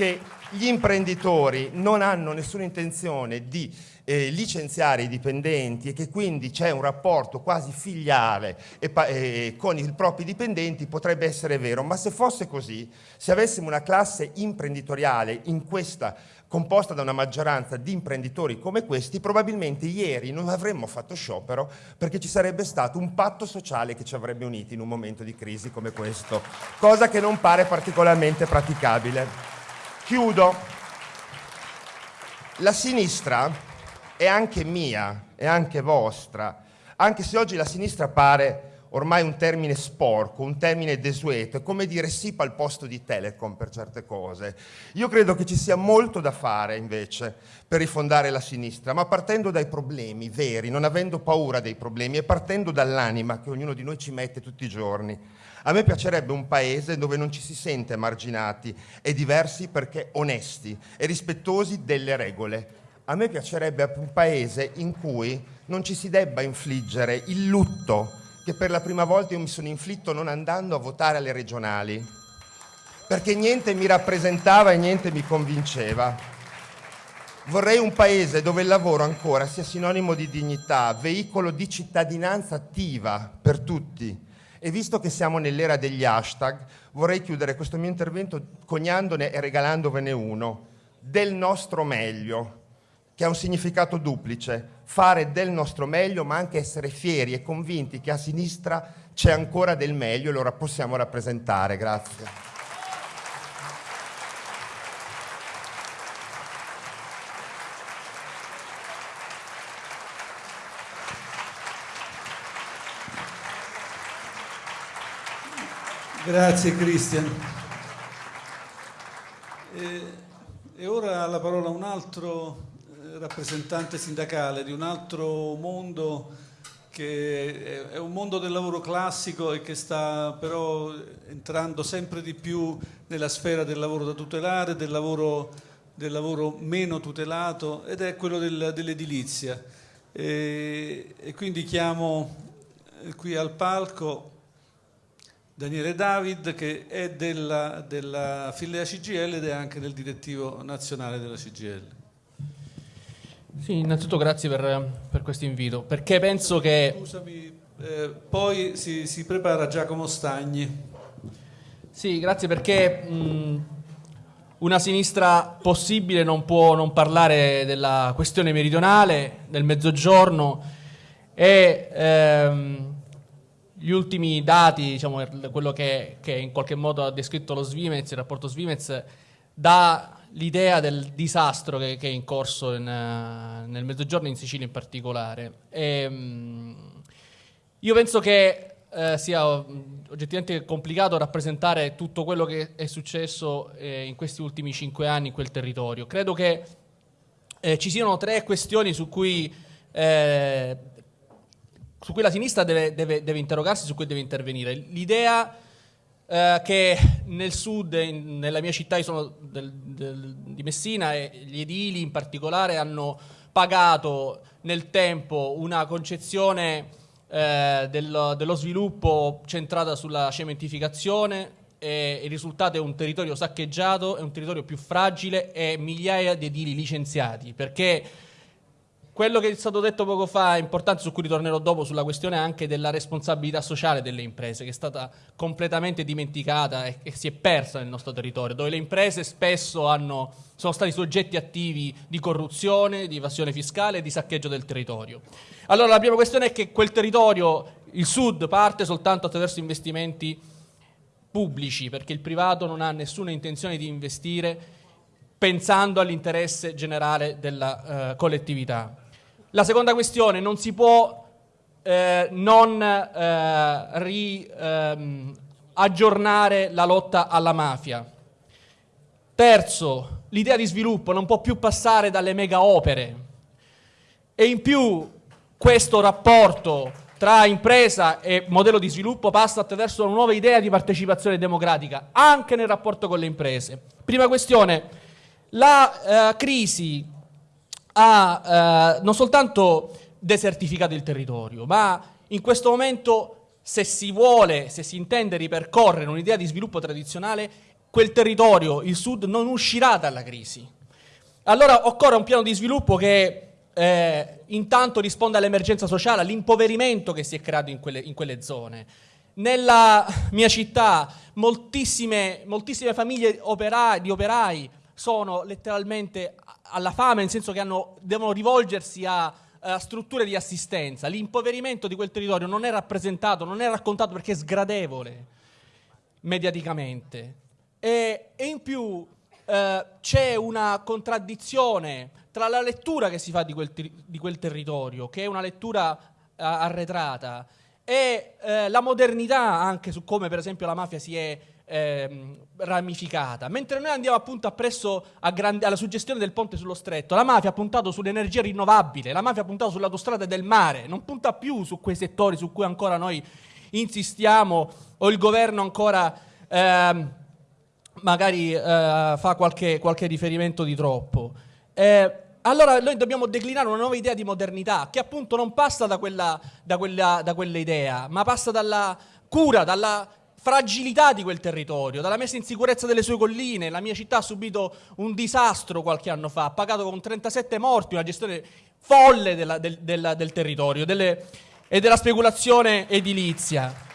che gli imprenditori non hanno nessuna intenzione di eh, licenziare i dipendenti e che quindi c'è un rapporto quasi filiale e, eh, con i propri dipendenti potrebbe essere vero, ma se fosse così, se avessimo una classe imprenditoriale in questa composta da una maggioranza di imprenditori come questi, probabilmente ieri non avremmo fatto sciopero perché ci sarebbe stato un patto sociale che ci avrebbe uniti in un momento di crisi come questo, cosa che non pare particolarmente praticabile. Chiudo. La sinistra è anche mia, è anche vostra, anche se oggi la sinistra pare ormai un termine sporco, un termine desueto, è come dire sì al posto di Telecom per certe cose. Io credo che ci sia molto da fare invece per rifondare la sinistra, ma partendo dai problemi veri, non avendo paura dei problemi e partendo dall'anima che ognuno di noi ci mette tutti i giorni. A me piacerebbe un paese dove non ci si sente marginati e diversi perché onesti e rispettosi delle regole. A me piacerebbe un paese in cui non ci si debba infliggere il lutto che per la prima volta io mi sono inflitto non andando a votare alle regionali, perché niente mi rappresentava e niente mi convinceva. Vorrei un paese dove il lavoro ancora sia sinonimo di dignità, veicolo di cittadinanza attiva per tutti, e visto che siamo nell'era degli hashtag, vorrei chiudere questo mio intervento coniandone e regalandovene uno, del nostro meglio, che ha un significato duplice, fare del nostro meglio ma anche essere fieri e convinti che a sinistra c'è ancora del meglio e lo possiamo rappresentare. Grazie. Grazie Cristian. E, ora la parola a un altro eh, rappresentante sindacale di un altro mondo che è un mondo del lavoro classico e che sta però entrando sempre di più nella sfera del lavoro da tutelare, del lavoro, del lavoro meno tutelato ed è quello del, dell'edilizia. E, e quindi chiamo eh, qui al palco Daniele David che è della, della filea CGL ed è anche del direttivo nazionale della CGL. Sì, innanzitutto grazie per, per questo invito, perché penso che... Scusami, eh, poi si, si, prepara Giacomo Stagni. Sì, grazie perché mh, una sinistra possibile non può non parlare della questione meridionale, del mezzogiorno e... Ehm, gli ultimi dati, diciamo, quello che, che, in qualche modo ha descritto lo Svimez, il rapporto Svimez, dà l'idea del disastro che, che è in corso in, nel mezzogiorno in Sicilia in particolare. E, ehm, io penso che eh, sia oggettivamente complicato rappresentare tutto quello che è successo eh, in questi ultimi cinque anni in quel territorio. Credo che eh, ci siano tre questioni su cui, eh, su cui la sinistra deve, deve, deve, interrogarsi, su cui deve intervenire. L'idea eh, che nel sud, in, nella mia città del, del, di Messina, e gli edili in particolare hanno pagato nel tempo una concezione eh, dello, dello sviluppo centrata sulla cementificazione, il risultato è un territorio saccheggiato, è un territorio più fragile e migliaia di edili licenziati, perché quello che è stato detto poco fa è importante, su cui ritornerò dopo, sulla questione anche della responsabilità sociale delle imprese, che è stata completamente dimenticata e che si è persa nel nostro territorio, dove le imprese spesso hanno, sono stati soggetti attivi di corruzione, di evasione fiscale e di saccheggio del territorio. Allora la prima questione è che quel territorio, il sud, parte soltanto attraverso investimenti pubblici, perché il privato non ha nessuna intenzione di investire pensando all'interesse generale della uh, collettività. La seconda questione, non si può eh, non eh, ri, ehm, aggiornare la lotta alla mafia. Terzo, l'idea di sviluppo non può più passare dalle mega opere e in più questo rapporto tra impresa e modello di sviluppo passa attraverso una nuova idea di partecipazione democratica, anche nel rapporto con le imprese. Prima questione, la eh, crisi ha eh, non soltanto desertificato il territorio, ma in questo momento se si vuole, se si intende ripercorrere un'idea di sviluppo tradizionale, quel territorio, il sud, non uscirà dalla crisi. Allora occorre un piano di sviluppo che eh, intanto risponde all'emergenza sociale, all'impoverimento che si è creato in quelle, in quelle zone. Nella mia città moltissime, moltissime famiglie operai, di operai sono letteralmente alla fame, nel senso che hanno, devono rivolgersi a, a strutture di assistenza. L'impoverimento di quel territorio non è rappresentato, non è raccontato perché è sgradevole mediaticamente. E, e in più eh, c'è una contraddizione tra la lettura che si fa di quel, di quel territorio, che è una lettura uh, arretrata, e uh, la modernità anche su come per esempio la mafia si è eh, ramificata. Mentre noi andiamo appunto appresso grande, alla suggestione del ponte sullo stretto, la mafia ha puntato sull'energia rinnovabile, la mafia ha puntato sull'autostrada del mare, non punta più su quei settori su cui ancora noi insistiamo o il governo ancora eh, magari eh, fa qualche, qualche riferimento di troppo. Eh, allora noi dobbiamo declinare una nuova idea di modernità che appunto non passa da quella, da quella, da quell'idea, ma passa dalla cura, dalla fragilità di quel territorio, dalla messa in sicurezza delle sue colline. La mia città ha subito un disastro qualche anno fa, ha pagato con 37 morti una gestione folle della, del, della, del, territorio delle, e della speculazione edilizia.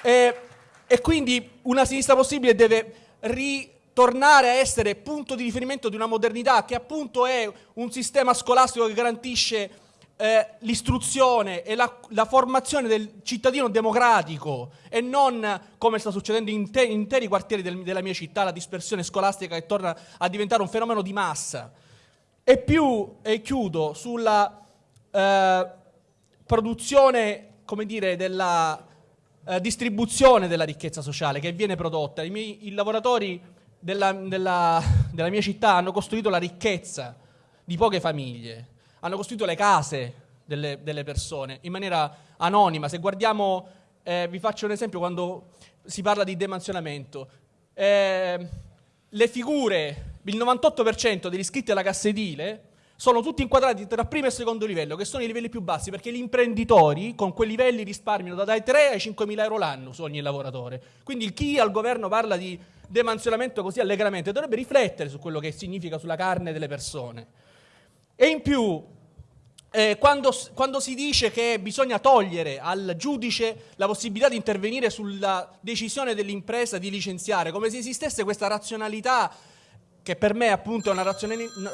E, e quindi una sinistra possibile deve ri tornare a essere punto di riferimento di una modernità che appunto è un sistema scolastico che garantisce eh, l'istruzione e la, la, formazione del cittadino democratico e non come sta succedendo in te, interi quartieri del, della mia città, la dispersione scolastica che torna a diventare un fenomeno di massa. E più, e chiudo, sulla eh, produzione, come dire, della eh, distribuzione della ricchezza sociale che viene prodotta. I, miei, i lavoratori della, della, della mia città hanno costruito la ricchezza di poche famiglie, hanno costruito le case delle, delle persone in maniera anonima. Se guardiamo, eh, vi faccio un esempio quando si parla di demansionamento. Eh, le figure, il 98% degli iscritti alla cassa edile sono tutti inquadrati tra primo e secondo livello, che sono i livelli più bassi, perché gli imprenditori con quei livelli risparmiano dai 3 ai 5 mila euro l'anno su ogni lavoratore. Quindi chi al governo parla di demansionamento così allegramente, dovrebbe riflettere su quello che significa sulla carne delle persone. E in più, eh, quando, quando, si dice che bisogna togliere al giudice la possibilità di intervenire sulla decisione dell'impresa di licenziare, come se esistesse questa razionalità, che per me appunto è una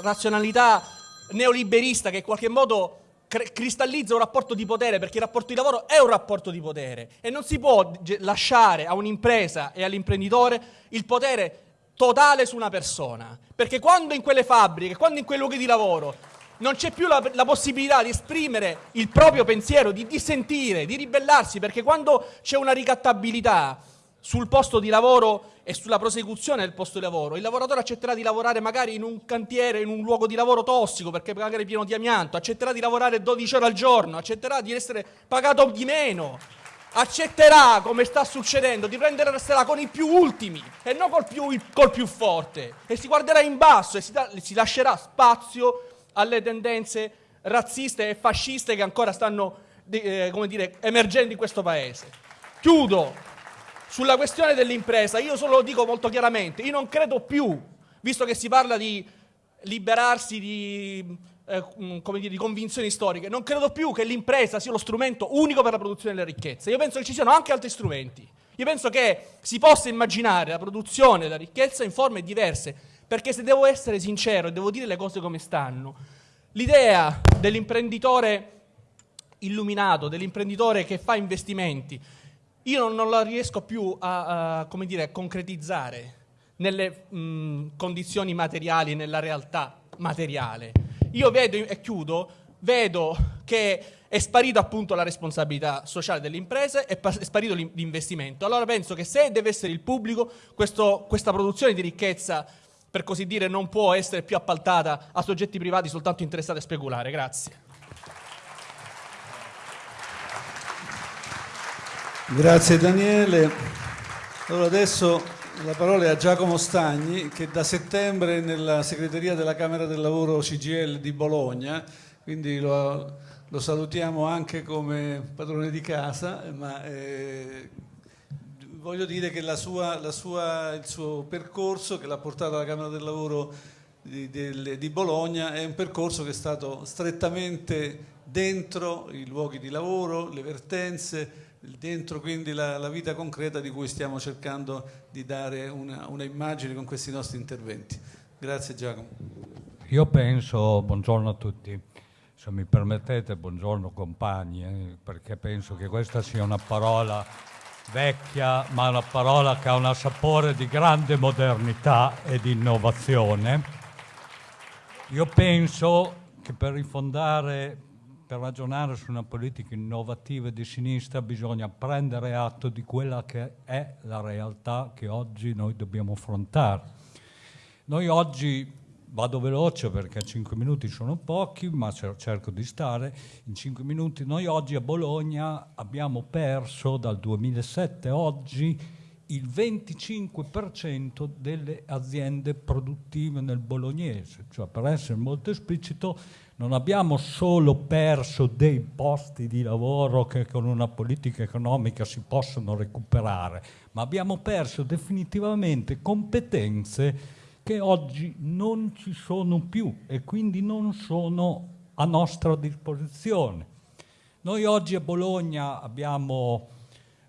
razionalità neoliberista che in qualche modo cristallizza un rapporto di potere perché il rapporto di lavoro è un rapporto di potere. E non si può lasciare a un'impresa e all'imprenditore il potere totale su una persona perché quando in quelle fabbriche, quando in quei luoghi di lavoro non c'è più la, la, possibilità di esprimere il proprio pensiero, di dissentire, di ribellarsi perché quando c'è una ricattabilità sul posto di lavoro e sulla prosecuzione del posto di lavoro. Il lavoratore accetterà di lavorare magari in un cantiere, in un luogo di lavoro tossico, perché magari è pieno di amianto, accetterà di lavorare 12 ore al giorno, accetterà di essere pagato di meno, accetterà, come sta succedendo, di prendersela con i più ultimi e non col più, col più forte. E si guarderà in basso e si, da, si lascerà spazio alle tendenze razziste e fasciste che ancora stanno eh, come dire, emergendo in questo paese. Chiudo sulla questione dell'impresa, io solo lo dico molto chiaramente, io non credo più, visto che si parla di liberarsi di, eh, mm, dire, di convinzioni storiche, non credo più che l'impresa sia lo strumento unico per la produzione delle ricchezze. Io penso che ci siano anche altri strumenti. Io penso che si possa immaginare la produzione della ricchezza in forme diverse, perché se devo essere sincero e devo dire le cose come stanno, l'idea dell'imprenditore illuminato, dell'imprenditore che fa investimenti, io non la riesco più a, a dire, concretizzare nelle mh, condizioni materiali, nella realtà materiale. Io vedo, e chiudo, vedo che è sparita appunto la responsabilità sociale delle imprese, è, è sparito l'investimento. Allora penso che se deve essere il pubblico, questo, questa produzione di ricchezza, per così dire, non può essere più appaltata a soggetti privati soltanto interessati a speculare. Grazie. Grazie Daniele. Allora adesso la parola è a Giacomo Stagni che da settembre nella segreteria della Camera del Lavoro CGL di Bologna, quindi lo, lo salutiamo anche come padrone di casa, ma eh, voglio dire che la sua, la sua, il suo percorso che l'ha portato alla Camera del Lavoro di, di, di Bologna è un percorso che è stato strettamente dentro i luoghi di lavoro, le vertenze, dentro quindi la, la, vita concreta di cui stiamo cercando di dare una, una, immagine con questi nostri interventi. Grazie Giacomo. Io penso, buongiorno a tutti, se mi permettete, buongiorno compagni, eh, perché penso che questa sia una parola vecchia, ma una parola che ha un sapore di grande modernità e di innovazione. Io penso che per rifondare per ragionare su una politica innovativa di sinistra bisogna prendere atto di quella che è la realtà che oggi noi dobbiamo affrontare. Noi oggi, vado veloce perché 5 minuti sono pochi, ma cerco di stare in 5 minuti, noi oggi a Bologna abbiamo perso dal 2007 a oggi il 25% delle aziende produttive nel bolognese, cioè per essere molto esplicito non abbiamo solo perso dei posti di lavoro che con una politica economica si possono recuperare, ma abbiamo perso definitivamente competenze che oggi non ci sono più e quindi non sono a nostra disposizione. Noi oggi a Bologna abbiamo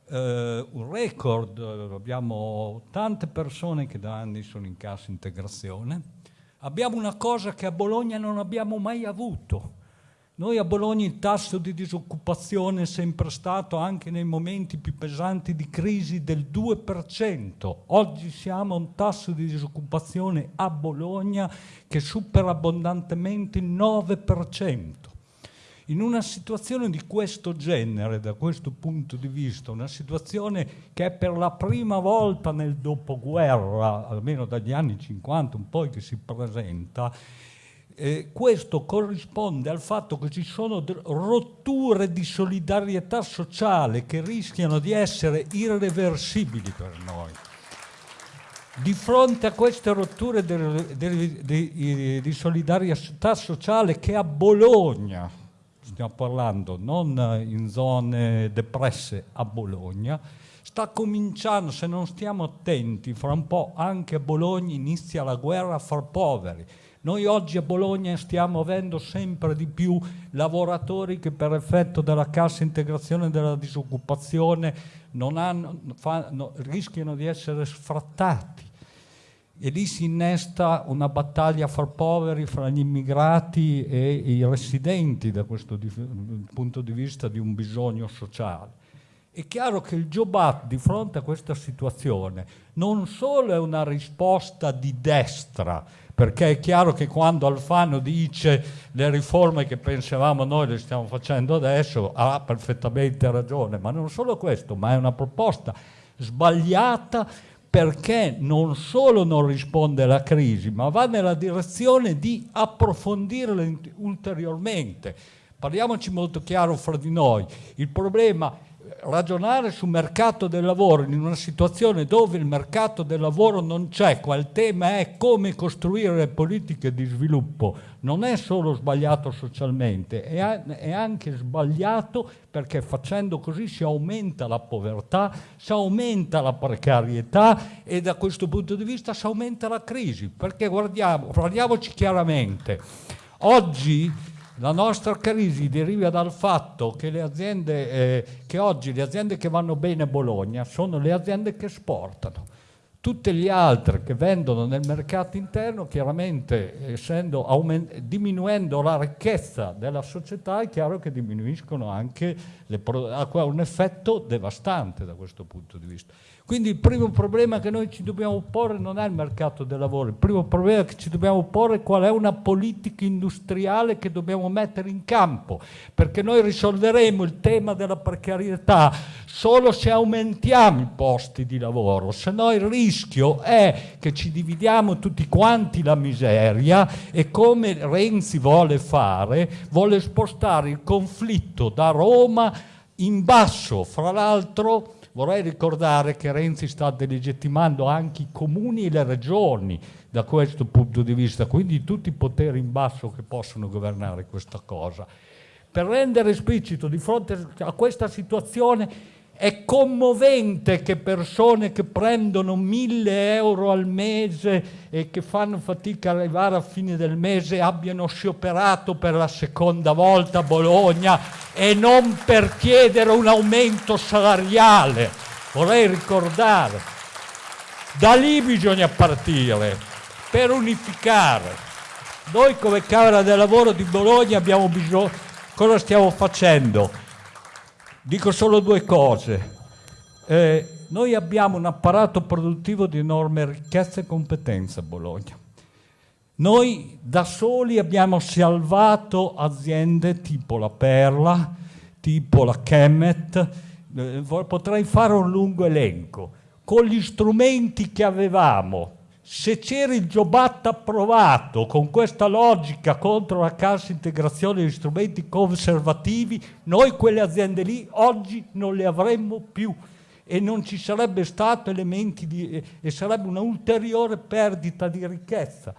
eh, un record, abbiamo tante persone che da anni sono in cassa integrazione, abbiamo una cosa che a Bologna non abbiamo mai avuto. Noi a Bologna il tasso di disoccupazione è sempre stato, anche nei momenti più pesanti di crisi, del 2%. Oggi siamo a un tasso di disoccupazione a Bologna che supera abbondantemente il 9% in una situazione di questo genere, da questo punto di vista, una situazione che è per la prima volta nel dopoguerra, almeno dagli anni 50 un po' che si presenta, eh, questo corrisponde al fatto che ci sono rotture di solidarietà sociale che rischiano di essere irreversibili per noi. Di fronte a queste rotture di, di, solidarietà sociale che a Bologna stiamo parlando non in zone depresse a Bologna, sta cominciando, se non stiamo attenti, fra un po' anche a Bologna inizia la guerra a far poveri. Noi oggi a Bologna stiamo avendo sempre di più lavoratori che per effetto della cassa integrazione della disoccupazione hanno, fanno, rischiano di essere sfrattati e lì si innesta una battaglia fra poveri, fra gli immigrati e i residenti da questo punto di vista di un bisogno sociale. È chiaro che il Jobat di fronte a questa situazione non solo è una risposta di destra, perché è chiaro che quando Alfano dice le riforme che pensavamo noi le stiamo facendo adesso ha perfettamente ragione, ma non solo questo, ma è una proposta sbagliata perché non solo non risponde alla crisi, ma va nella direzione di approfondirla ulteriormente. Parliamoci molto chiaro fra di noi. Il problema ragionare sul mercato del lavoro in una situazione dove il mercato del lavoro non c'è, qua il tema è come costruire le politiche di sviluppo, non è solo sbagliato socialmente, è, anche sbagliato perché facendo così si aumenta la povertà, si aumenta la precarietà e da questo punto di vista si aumenta la crisi, perché guardiamo, guardiamoci chiaramente, oggi la nostra crisi deriva dal fatto che, le aziende, eh, che oggi le aziende che vanno bene a Bologna sono le aziende che esportano. Tutte le altre che vendono nel mercato interno, chiaramente diminuendo la ricchezza della società, è chiaro che diminuiscono anche, le, ha un effetto devastante da questo punto di vista. Quindi il primo problema che noi ci dobbiamo porre non è il mercato del lavoro, il primo problema che ci dobbiamo porre è qual è una politica industriale che dobbiamo mettere in campo, perché noi risolveremo il tema della precarietà solo se aumentiamo i posti di lavoro, se no il rischio è che ci dividiamo tutti quanti la miseria e come Renzi vuole fare, vuole spostare il conflitto da Roma in basso, fra l'altro Vorrei ricordare che Renzi sta delegittimando anche i comuni e le regioni da questo punto di vista, quindi tutti i poteri in basso che possono governare questa cosa. Per rendere esplicito di fronte a questa situazione è commovente che persone che prendono mille euro al mese e che fanno fatica ad arrivare a fine del mese abbiano scioperato per la seconda volta a Bologna e non per chiedere un aumento salariale. Vorrei ricordare, da lì bisogna partire per unificare. Noi come Camera del Lavoro di Bologna abbiamo bisogno, cosa stiamo facendo? Dico solo due cose. Eh, noi abbiamo un apparato produttivo di enorme ricchezza e competenza a Bologna. Noi da soli abbiamo salvato aziende tipo la Perla, tipo la Chemet, eh, potrei fare un lungo elenco. Con gli strumenti che avevamo, se c'era il Giobatta approvato con questa logica contro la cassa integrazione degli strumenti conservativi, noi quelle aziende lì oggi non le avremmo più e non ci sarebbe stato elementi di, e sarebbe una ulteriore perdita di ricchezza.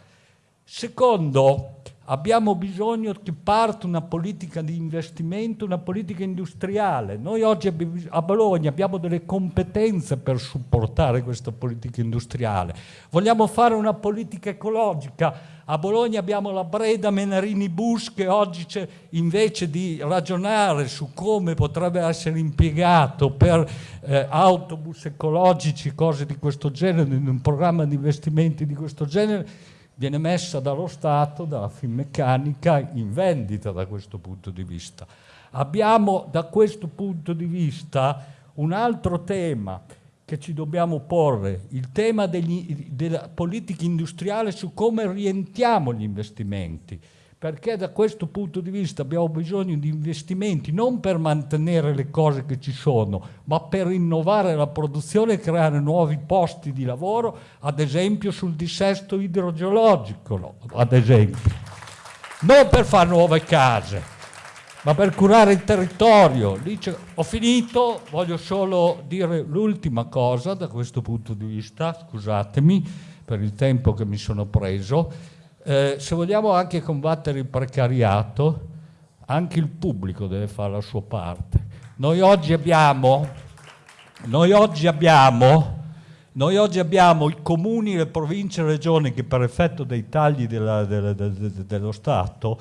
Secondo, abbiamo bisogno che parta una politica di investimento, una politica industriale. Noi oggi a Bologna abbiamo delle competenze per supportare questa politica industriale. Vogliamo fare una politica ecologica. A Bologna abbiamo la Breda Menarini Bus che oggi invece di ragionare su come potrebbe essere impiegato per eh, autobus ecologici, cose di questo genere, in un programma di investimenti di questo genere, viene messa dallo Stato, dalla Finmeccanica, in vendita da questo punto di vista. Abbiamo da questo punto di vista un altro tema che ci dobbiamo porre, il tema degli, della politica industriale su come rientriamo gli investimenti perché da questo punto di vista abbiamo bisogno di investimenti non per mantenere le cose che ci sono, ma per innovare la produzione e creare nuovi posti di lavoro, ad esempio sul dissesto idrogeologico, ad esempio. Non per fare nuove case, ma per curare il territorio. Ho finito, voglio solo dire l'ultima cosa da questo punto di vista, scusatemi per il tempo che mi sono preso, eh, se vogliamo anche combattere il precariato, anche il pubblico deve fare la sua parte. Noi oggi abbiamo, noi oggi abbiamo, noi oggi abbiamo i comuni, le province e le regioni che per effetto dei tagli della, della, della, dello Stato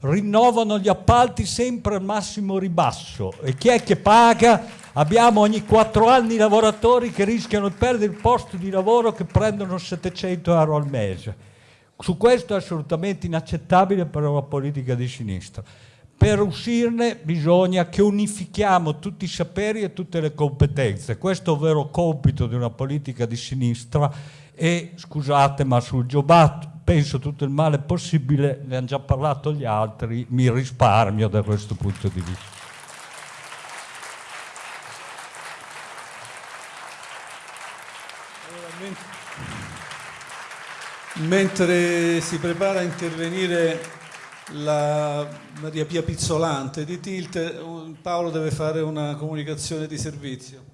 rinnovano gli appalti sempre al massimo ribasso. E chi è che paga? Abbiamo ogni quattro anni lavoratori che rischiano di perdere il posto di lavoro che prendono 700 euro al mese. Su questo è assolutamente inaccettabile per una politica di sinistra. Per uscirne bisogna che unifichiamo tutti i saperi e tutte le competenze. Questo è il vero compito di una politica di sinistra e scusate ma sul Giobat penso tutto il male possibile, ne hanno già parlato gli altri, mi risparmio da questo punto di vista. Mentre si prepara a intervenire la Maria Pia Pizzolante di Tilt, Paolo deve fare una comunicazione di servizio.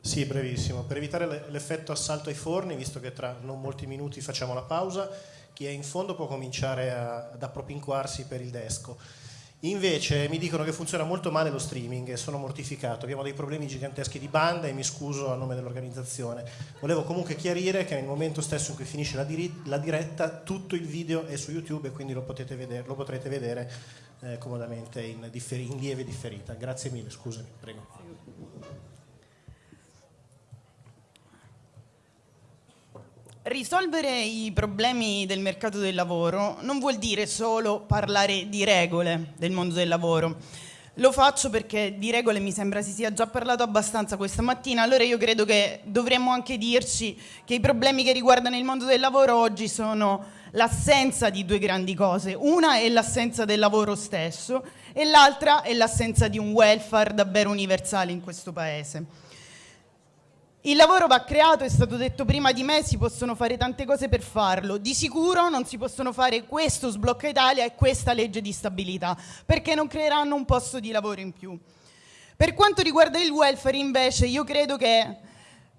Sì, brevissimo. Per evitare l'effetto assalto ai forni, visto che tra non molti minuti facciamo la pausa, chi è in fondo può cominciare a, ad appropinquarsi per il desco. Invece mi dicono che funziona molto male lo streaming e sono mortificato, abbiamo dei problemi giganteschi di banda e mi scuso a nome dell'organizzazione. Volevo comunque chiarire che nel momento stesso in cui finisce la, diri- la diretta tutto il video è su YouTube e quindi lo, vedere, lo potrete vedere eh, comodamente in, in lieve differita. Grazie mille, scusami, prego. Risolvere i problemi del mercato del lavoro non vuol dire solo parlare di regole del mondo del lavoro. Lo faccio perché di regole mi sembra si sia già parlato abbastanza questa mattina, allora io credo che dovremmo anche dirci che i problemi che riguardano il mondo del lavoro oggi sono l'assenza di due grandi cose. Una è l'assenza del lavoro stesso e l'altra è l'assenza di un welfare davvero universale in questo Paese. Il lavoro va creato, è stato detto prima di me, si possono fare tante cose per farlo. Di sicuro non si possono fare questo sblocca Italia e questa legge di stabilità, perché non creeranno un posto di lavoro in più. Per quanto riguarda il welfare, invece, io credo che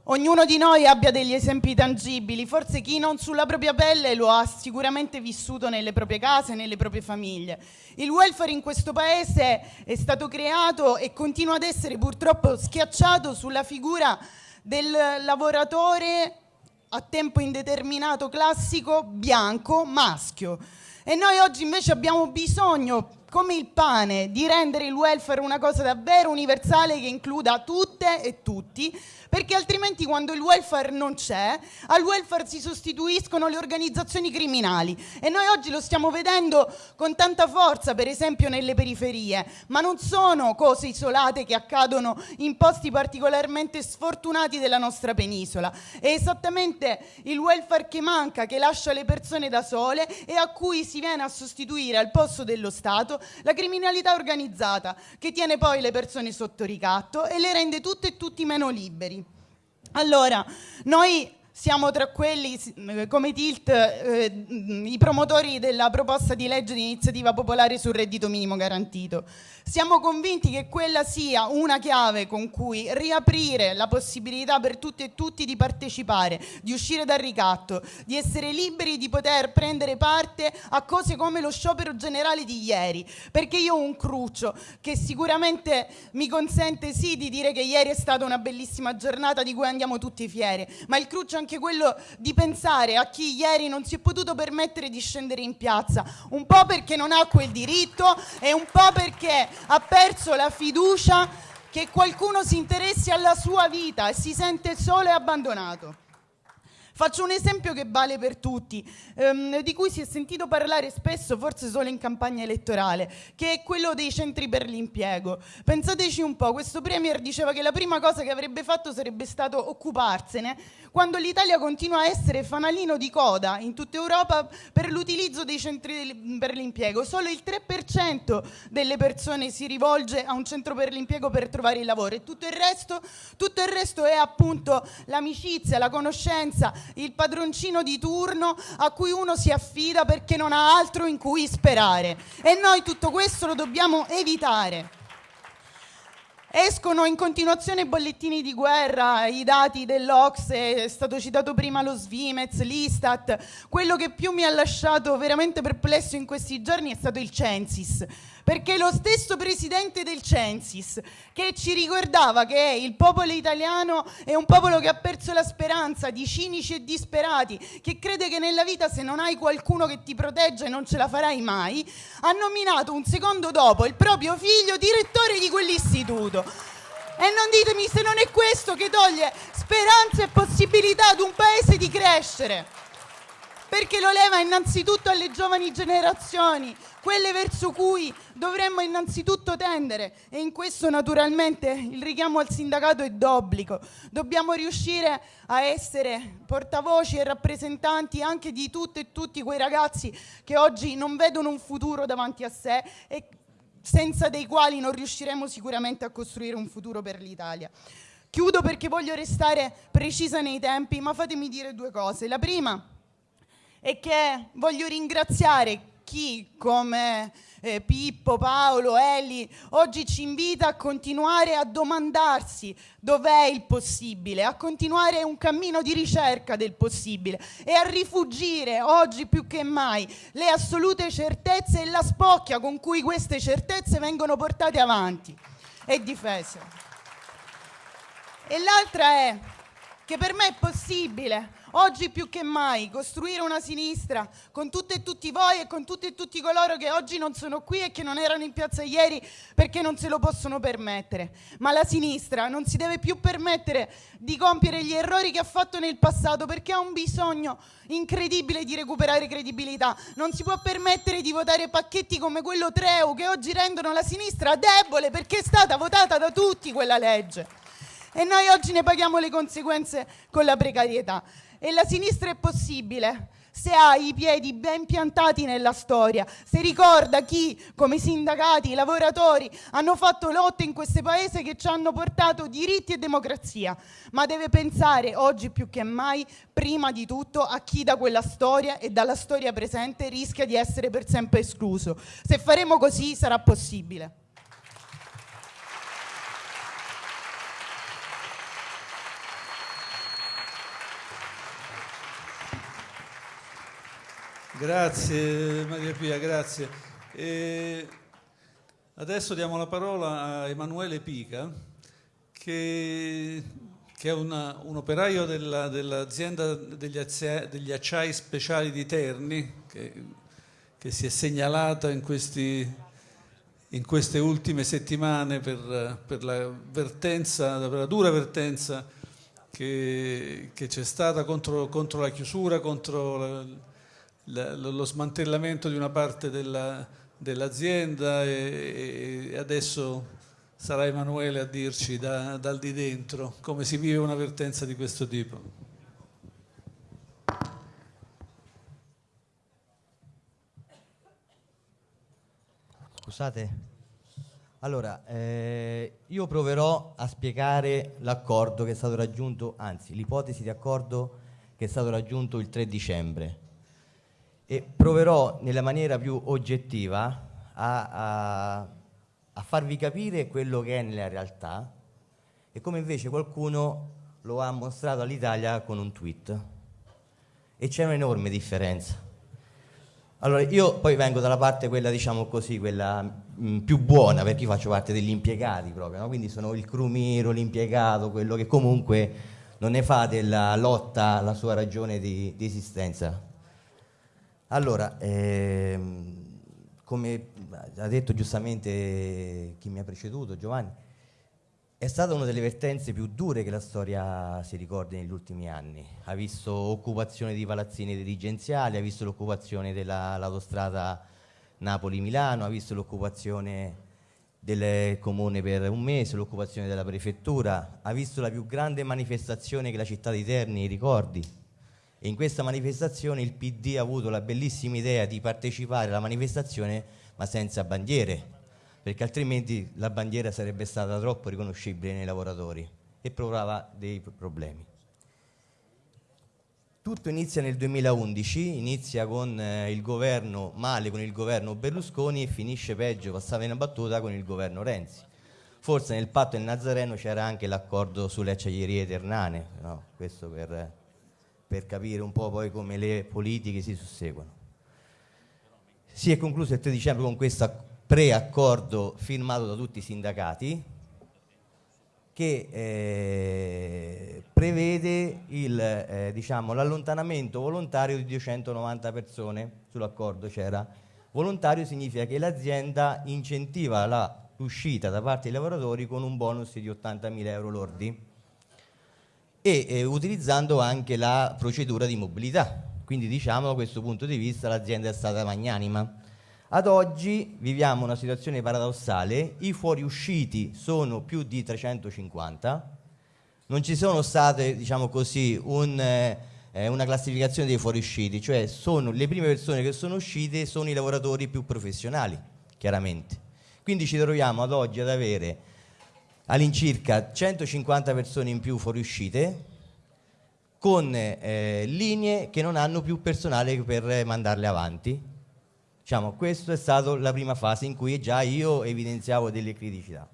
ognuno di noi abbia degli esempi tangibili. Forse chi non sulla propria pelle lo ha sicuramente vissuto nelle proprie case, nelle proprie famiglie. Il welfare in questo paese è stato creato e continua ad essere purtroppo schiacciato sulla figura del lavoratore a tempo indeterminato classico bianco maschio. E noi oggi invece abbiamo bisogno, come il pane, di rendere il welfare una cosa davvero universale che includa tutte e tutti perché altrimenti quando il welfare non c'è, al welfare si sostituiscono le organizzazioni criminali. E noi oggi lo stiamo vedendo con tanta forza, per esempio nelle periferie, ma non sono cose isolate che accadono in posti particolarmente sfortunati della nostra penisola, è esattamente il welfare che manca, che lascia le persone da sole e a cui si viene a sostituire al posto dello Stato la criminalità organizzata, che tiene poi le persone sotto ricatto e le rende tutte e tutti meno liberi. Allora, noi siamo tra quelli, come Tilt, eh, i promotori della proposta di legge di iniziativa popolare sul reddito minimo garantito. Siamo convinti che quella sia una chiave con cui riaprire la possibilità per tutti e tutti di partecipare, di uscire dal ricatto, di essere liberi di poter prendere parte a cose come lo sciopero generale di ieri, perché io ho un cruccio che sicuramente mi consente sì di dire che ieri è stata una bellissima giornata di cui andiamo tutti fieri, ma il cruccio è anche quello di pensare a chi ieri non si è potuto permettere di scendere in piazza, un po' perché non ha quel diritto e un po' perché ha perso la fiducia che qualcuno si interessi alla sua vita e si sente solo e abbandonato. Faccio un esempio che vale per tutti, ehm, di cui si è sentito parlare spesso, forse solo in campagna elettorale, che è quello dei centri per l'impiego. Pensateci un po', questo Premier diceva che la prima cosa che avrebbe fatto sarebbe stato occuparsene, quando l'Italia continua a essere fanalino di coda in tutta Europa per l'utilizzo dei centri per l'impiego. Solo il 3% delle persone si rivolge a un centro per l'impiego per trovare il lavoro e tutto il resto, tutto il resto è appunto l'amicizia, la conoscenza, il padroncino di turno a cui uno si affida perché non ha altro in cui sperare. E noi tutto questo lo dobbiamo evitare. Escono in continuazione bollettini di guerra, i dati dell'Ocse, è stato citato prima lo Svimez, l'Istat. Quello che più mi ha lasciato veramente perplesso in questi giorni è stato il Censis perché lo stesso presidente del Censis che ci ricordava che il popolo italiano è un popolo che ha perso la speranza di cinici e disperati, che crede che nella vita se non hai qualcuno che ti protegge non ce la farai mai, ha nominato un secondo dopo il proprio figlio direttore di quell'istituto. E non ditemi se non è questo che toglie speranza e possibilità ad un paese di crescere. Perché lo leva innanzitutto alle giovani generazioni, quelle verso cui dovremmo innanzitutto tendere. E in questo naturalmente il richiamo al sindacato è d'obbligo. Dobbiamo riuscire a essere portavoci e rappresentanti anche di tutte e tutti quei ragazzi che oggi non vedono un futuro davanti a sé e senza dei quali non riusciremo sicuramente a costruire un futuro per l'Italia. Chiudo perché voglio restare precisa nei tempi, ma fatemi dire due cose. La prima e che voglio ringraziare chi come eh, Pippo, Paolo, Eli, oggi ci invita a continuare a domandarsi dov'è il possibile, a continuare un cammino di ricerca del possibile e a rifugire oggi più che mai le assolute certezze e la spocchia con cui queste certezze vengono portate avanti e difese. E l'altra è che per me è possibile oggi più che mai costruire una sinistra con tutte e tutti voi e con tutti e tutti coloro che oggi non sono qui e che non erano in piazza ieri perché non se lo possono permettere. Ma la sinistra non si deve più permettere di compiere gli errori che ha fatto nel passato perché ha un bisogno incredibile di recuperare credibilità. Non si può permettere di votare pacchetti come quello Treu che oggi rendono la sinistra debole perché è stata votata da tutti quella legge. E noi oggi ne paghiamo le conseguenze con la precarietà. E la sinistra è possibile se ha i piedi ben piantati nella storia, se ricorda chi, come i sindacati, i lavoratori, hanno fatto lotte in questo paese che ci hanno portato diritti e democrazia, ma deve pensare oggi più che mai, prima di tutto, a chi da quella storia e dalla storia presente rischia di essere per sempre escluso. Se faremo così sarà possibile. Grazie Maria Pia, grazie. E adesso diamo la parola a Emanuele Pica, che, che è una, un operaio della, dell'azienda degli, azia, degli, acciai speciali di Terni, che, che si è segnalata in, questi, in, queste ultime settimane per, per, la vertenza, per la dura vertenza che, che c'è stata contro, contro, la chiusura, contro la, lo smantellamento di una parte della, dell'azienda e, e, adesso sarà Emanuele a dirci da, dal di dentro come si vive un'avvertenza di questo tipo. Scusate. Allora, eh, io proverò a spiegare l'accordo che è stato raggiunto, anzi l'ipotesi di accordo che è stato raggiunto il 3 dicembre e proverò nella maniera più oggettiva a, a, a farvi capire quello che è nella realtà e come invece qualcuno lo ha mostrato all'Italia con un tweet. E c'è un'enorme differenza. Allora, io poi vengo dalla parte quella, diciamo così, quella mh, mm, più buona, perché io faccio parte degli impiegati proprio, no? quindi sono il crumiro, l'impiegato, quello che comunque non ne fa della lotta la sua ragione di, di esistenza. Allora, ehm, come ha detto giustamente chi mi ha preceduto, Giovanni, è stata una delle vertenze più dure che la storia si ricordi negli ultimi anni. Ha visto occupazione di palazzini dirigenziali, ha visto l'occupazione dell'autostrada Napoli-Milano, ha visto l'occupazione del comune per un mese, l'occupazione della prefettura, ha visto la più grande manifestazione che la città di Terni ricordi, in questa manifestazione il PD ha avuto la bellissima idea di partecipare alla manifestazione ma senza bandiere, perché altrimenti la bandiera sarebbe stata troppo riconoscibile nei lavoratori e provava dei problemi. Tutto inizia nel 2011, inizia con eh, il governo male con il governo Berlusconi e finisce peggio, passava in battuta, con il governo Renzi. Forse nel patto del Nazareno c'era anche l'accordo sulle acciaierie ternane, no? questo per per capire un po' poi come le politiche si susseguono. Si è concluso il 3 dicembre con questo preaccordo firmato da tutti i sindacati che eh, prevede eh, diciamo, l'allontanamento volontario di 290 persone, sull'accordo c'era. Volontario significa che l'azienda incentiva l'uscita da parte dei lavoratori con un bonus di 80.000 euro lordi e eh, utilizzando anche la procedura di mobilità. Quindi diciamo da questo punto di vista l'azienda è stata magnanima. Ad oggi viviamo una situazione paradossale, i fuoriusciti sono più di 350, non ci sono state, diciamo così, un, eh, una classificazione dei fuoriusciti, cioè sono le prime persone che sono uscite sono i lavoratori più professionali, chiaramente. Quindi ci troviamo ad oggi ad avere all'incirca 150 persone in più fuoriuscite, con eh, linee che non hanno più personale per mandarle avanti. Diciamo, questa è stata la prima fase in cui già io evidenziavo delle criticità.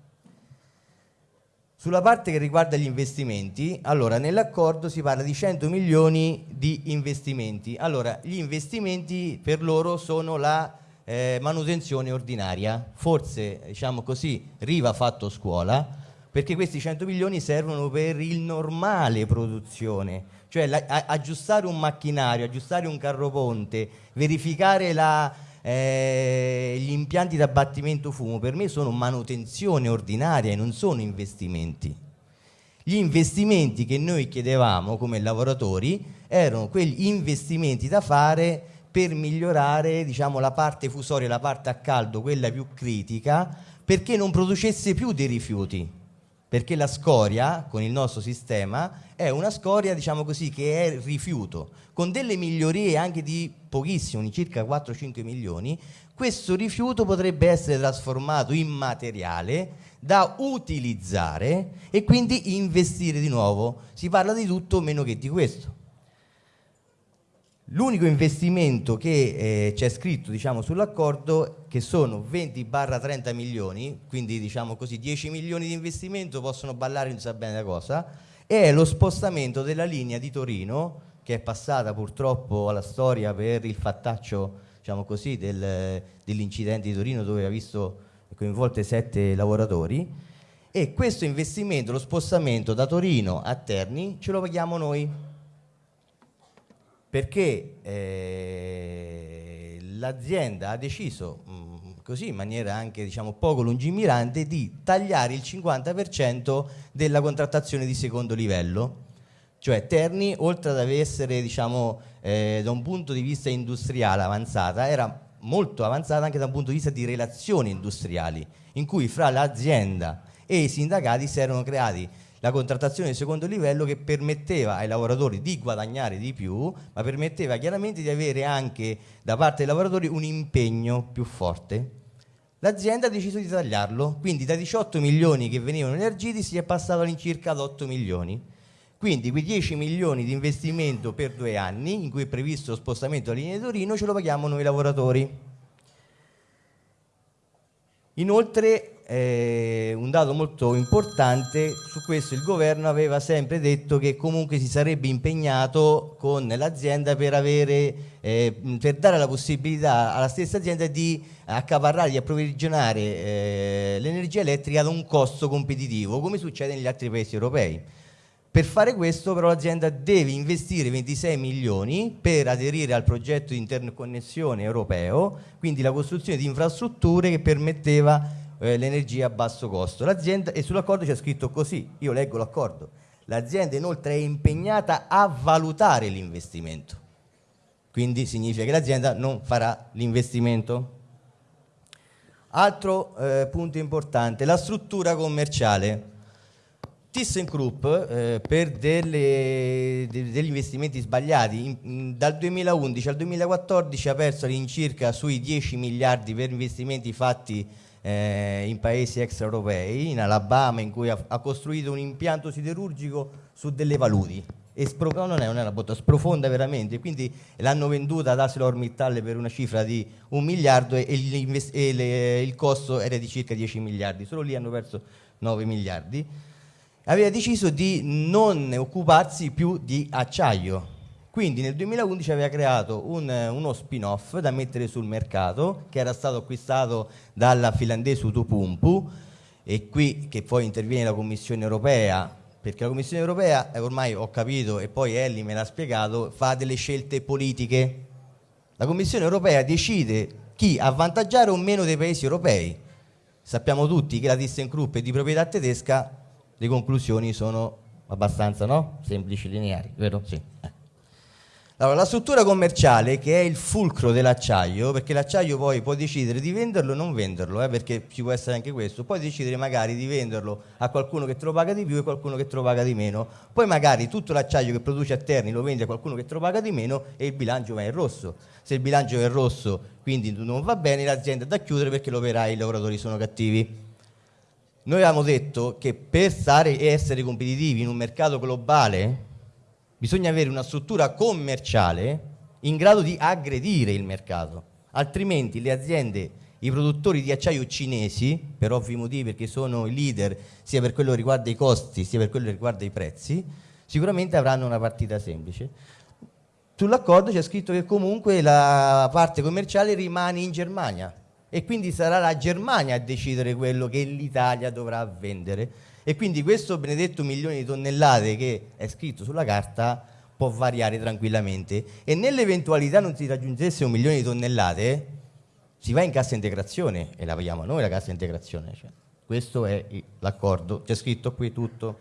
Sulla parte che riguarda gli investimenti, allora nell'accordo si parla di 100 milioni di investimenti. Allora, gli investimenti per loro sono la eh, manutenzione ordinaria. Forse, diciamo così, Riva ha fatto scuola, perché questi 100 milioni servono per il normale produzione, cioè la, a, aggiustare un macchinario, aggiustare un carro ponte, verificare la, eh, gli impianti d'abbattimento fumo, per me sono manutenzione ordinaria e non sono investimenti. Gli investimenti che noi chiedevamo come lavoratori erano quegli investimenti da fare per migliorare diciamo, la parte fusoria, la parte a caldo, quella più critica, perché non producesse più dei rifiuti. Perché la scoria, con il nostro sistema, è una scoria, diciamo così, che è rifiuto. Con delle migliorie anche di pochissimo, di circa 4-5 milioni, questo rifiuto potrebbe essere trasformato in materiale da utilizzare e quindi investire di nuovo. Si parla di tutto meno che di questo. L'unico investimento che eh, c'è scritto diciamo, sull'accordo, che sono 20-30 milioni, quindi diciamo così 10 milioni di investimento, possono ballare non sa bene la cosa, è lo spostamento della linea di Torino, che è passata purtroppo alla storia per il fattaccio diciamo così, del, dell'incidente di Torino dove ha visto coinvolte sette lavoratori, e questo investimento, lo spostamento da Torino a Terni, ce lo paghiamo noi perché eh, l'azienda ha deciso mm, così in maniera anche diciamo, poco lungimirante di tagliare il 50% della contrattazione di secondo livello. Cioè Terni oltre ad essere diciamo, eh, da un punto di vista industriale avanzata era molto avanzata anche da un punto di vista di relazioni industriali in cui fra l'azienda e i sindacati si erano creati la contrattazione di secondo livello che permetteva ai lavoratori di guadagnare di più, ma permetteva chiaramente di avere anche da parte dei lavoratori un impegno più forte. L'azienda ha deciso di tagliarlo, quindi da 18 milioni che venivano elargiti si è passato all'incirca ad 8 milioni. Quindi quei 10 milioni di investimento per due anni, in cui è previsto lo spostamento alla linea di Torino, ce lo paghiamo noi lavoratori. Inoltre eh, un dato molto importante, su questo il governo aveva sempre detto che comunque si sarebbe impegnato con l'azienda per, eh, per dare la possibilità alla stessa azienda di accaparrare, di approvvigionare eh, l'energia elettrica ad un costo competitivo, come succede negli altri paesi europei. Per fare questo però l'azienda deve investire 26 milioni per aderire al progetto di interconnessione europeo, quindi la costruzione di infrastrutture che permetteva eh, l'energia a basso costo. L'azienda, e sull'accordo c'è scritto così, io leggo l'accordo, l'azienda inoltre è impegnata a valutare l'investimento, quindi significa che l'azienda non farà l'investimento. Altro eh, punto importante, la struttura commerciale. ThyssenKrupp eh, per delle, de, degli investimenti sbagliati in, dal 2011 al 2014 ha perso all'incirca sui 10 miliardi per investimenti fatti eh, in paesi extraeuropei, in Alabama, in cui ha, ha, costruito un impianto siderurgico su delle paludi. E spro- no, non è, non è una botta, sprofonda veramente. Quindi l'hanno venduta ad ArcelorMittal per una cifra di un miliardo e, e, e le, il costo era di circa 10 miliardi. Solo lì hanno perso 9 miliardi. Aveva deciso di non occuparsi più di acciaio, quindi nel 2011 aveva creato un, uno spin-off da mettere sul mercato che era stato acquistato dalla finlandese Utupumpu e qui che poi interviene la Commissione Europea perché la Commissione Europea, eh, ormai ho capito e poi Ellie me l'ha spiegato, fa delle scelte politiche. La Commissione Europea decide chi avvantaggiare o meno dei paesi europei. Sappiamo tutti che la ThyssenKrupp è di proprietà tedesca, le conclusioni sono abbastanza no? semplici, lineari, vero? Sì. Allora, la struttura commerciale che è il fulcro dell'acciaio, perché l'acciaio poi può decidere di venderlo o non venderlo, eh, perché ci può essere anche questo, puoi decidere magari di venderlo a qualcuno che te lo paga di più e qualcuno che te lo paga di meno, poi magari tutto l'acciaio che produce a Terni lo vendi a qualcuno che te lo paga di meno e il bilancio va in rosso. Se il bilancio è in rosso quindi non va bene, l'azienda è da chiudere perché l'operai e i lavoratori sono cattivi. Noi avevamo detto che per stare e essere competitivi in un mercato globale bisogna avere una struttura commerciale in grado di aggredire il mercato, altrimenti le aziende, i produttori di acciaio cinesi, per ovvi motivi perché sono i leader sia per quello che riguarda i costi sia per quello che riguarda i prezzi, sicuramente avranno una partita semplice. Sull'accordo c'è scritto che comunque la parte commerciale rimane in Germania e quindi sarà la Germania a decidere quello che l'Italia dovrà vendere. E quindi questo benedetto milione di tonnellate che è scritto sulla carta può variare tranquillamente. E nell'eventualità non si raggiungesse un milione di tonnellate si va in cassa integrazione e la paghiamo noi la cassa integrazione. Cioè, questo è l'accordo. C'è scritto qui tutto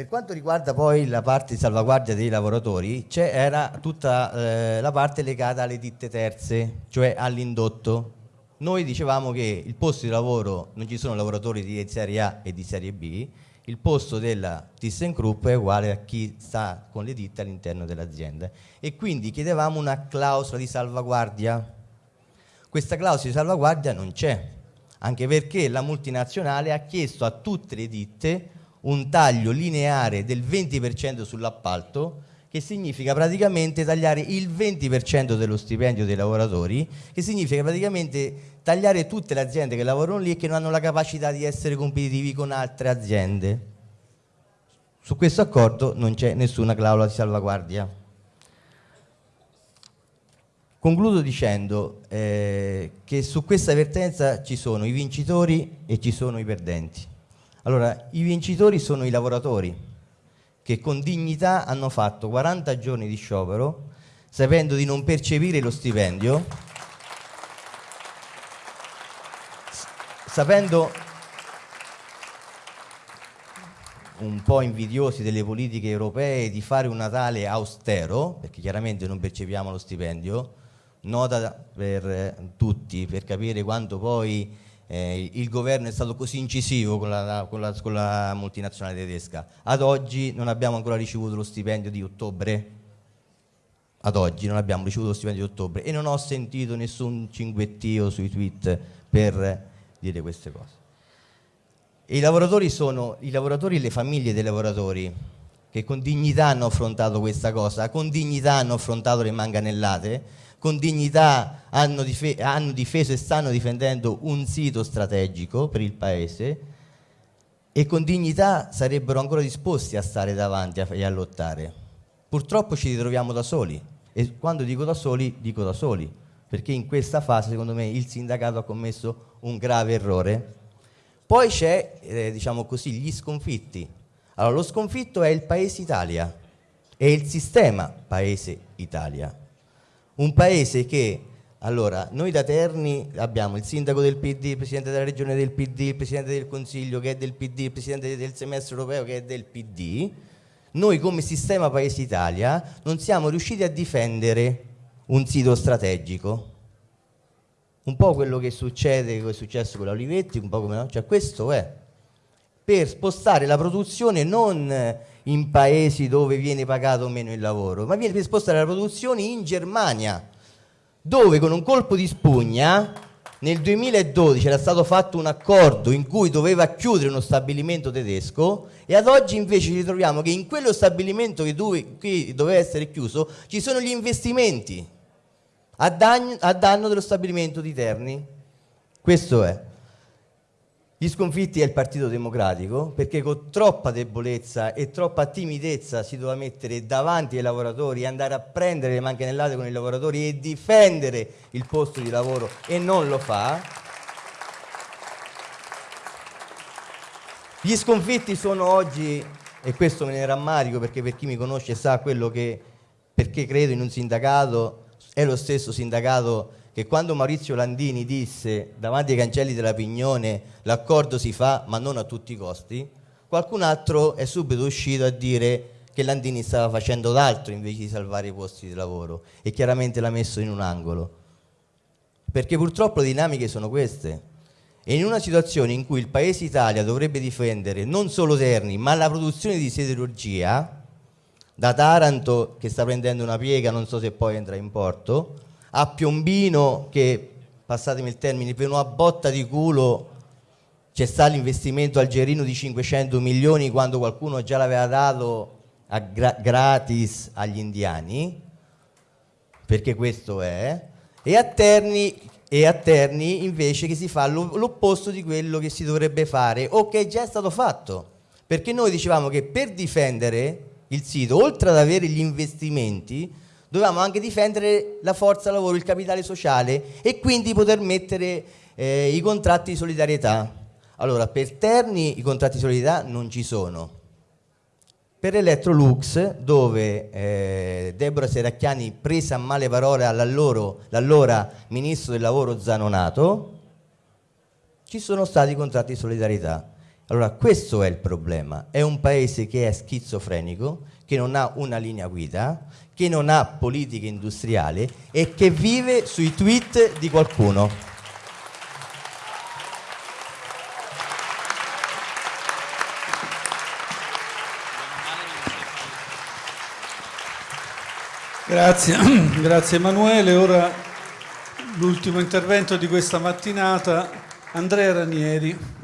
Per quanto riguarda poi la parte di salvaguardia dei lavoratori, c'era tutta eh, la parte legata alle ditte terze, cioè all'indotto. Noi dicevamo che il posto di lavoro non ci sono lavoratori di serie A e di serie B, il posto della ThyssenKrupp è uguale a chi sta con le ditte all'interno dell'azienda e quindi chiedevamo una clausola di salvaguardia. Questa clausola di salvaguardia non c'è, anche perché la multinazionale ha chiesto a tutte le ditte un taglio lineare del 20% sull'appalto che significa praticamente tagliare il 20% dello stipendio dei lavoratori, che significa praticamente tagliare tutte le aziende che lavorano lì e che non hanno la capacità di essere competitivi con altre aziende. Su questo accordo non c'è nessuna clausola di salvaguardia. Concludo dicendo eh, che su questa vertenza ci sono i vincitori e ci sono i perdenti. Allora, i vincitori sono i lavoratori che con dignità hanno fatto 40 giorni di sciopero sapendo di non percepire lo stipendio, sapendo un po' invidiosi delle politiche europee di fare un Natale austero, perché chiaramente non percepiamo lo stipendio, nota per tutti, per capire quanto poi eh, il governo è stato così incisivo con la, con, la, con la, multinazionale tedesca. Ad oggi non abbiamo ancora ricevuto lo stipendio di ottobre. Ad oggi non abbiamo ricevuto lo stipendio di ottobre e non ho sentito nessun cinguettio sui tweet per dire queste cose. I lavoratori sono i lavoratori e le famiglie dei lavoratori che con dignità hanno affrontato questa cosa, con dignità hanno affrontato le manganellate con dignità hanno, dife hanno difeso e stanno difendendo un sito strategico per il Paese e con dignità sarebbero ancora disposti a stare davanti e a lottare. Purtroppo ci ritroviamo da soli e quando dico da soli, dico da soli, perché in questa fase secondo me il sindacato ha commesso un grave errore. Poi c'è, eh, diciamo così, gli sconfitti. Allora, lo sconfitto è il Paese Italia, è il sistema Paese Italia un paese che allora, noi da Terni abbiamo il sindaco del PD, il presidente della regione del PD, il presidente del consiglio che è del PD, il presidente del semestre europeo che è del PD. Noi come sistema Paese Italia non siamo riusciti a difendere un sito strategico. Un po' quello che succede, che è successo con la Olivetti, un po' come no? Cioè questo è per spostare la produzione non in paesi dove viene pagato meno il lavoro, ma viene per spostare la produzione in Germania, dove con un colpo di spugna nel 2012 era stato fatto un accordo in cui doveva chiudere uno stabilimento tedesco e ad oggi invece ci ritroviamo che in quello stabilimento che, dove, che doveva essere chiuso ci sono gli investimenti a danno, a danno dello stabilimento di Terni. Questo è. Gli sconfitti è il Partito Democratico perché con troppa debolezza e troppa timidezza si doveva mettere davanti ai lavoratori andare a prendere le mancanellate con i lavoratori e difendere il posto di lavoro e non lo fa. Gli sconfitti sono oggi, e questo me ne rammarico perché per chi mi conosce sa quello che, perché credo in un sindacato, è lo stesso sindacato che quando Maurizio Landini disse davanti ai cancelli della Pignone l'accordo si fa ma non a tutti i costi, qualcun altro è subito uscito a dire che Landini stava facendo d'altro invece di salvare i posti di lavoro e chiaramente l'ha messo in un angolo. Perché purtroppo le dinamiche sono queste. E in una situazione in cui il Paese Italia dovrebbe difendere non solo Terni, ma la produzione di siderurgia, da Taranto che sta prendendo una piega, non so se poi entra in porto, a Piombino che, passatemi il termine, per una botta di culo c'è stato l'investimento algerino di 500 milioni quando qualcuno già l'aveva dato gra- gratis agli indiani, perché questo è, e a Terni, e a Terni invece che si fa lo- l'opposto di quello che si dovrebbe fare o che è già stato fatto. Perché noi dicevamo che per difendere il sito, oltre ad avere gli investimenti, dovevamo anche difendere la forza lavoro, il capitale sociale e quindi poter mettere eh, i contratti di solidarietà. Allora, per Terni i contratti di solidarietà non ci sono. Per Electrolux, dove eh, Deborah Seracchiani prese a male parole all'allora ministro del lavoro Zanonato, ci sono stati i contratti di solidarietà. Allora, questo è il problema. È un paese che è schizofrenico, che non ha una linea guida, che non ha politica industriale e che vive sui tweet di qualcuno. Grazie, grazie Emanuele. Ora l'ultimo intervento di questa mattinata, Andrea Ranieri.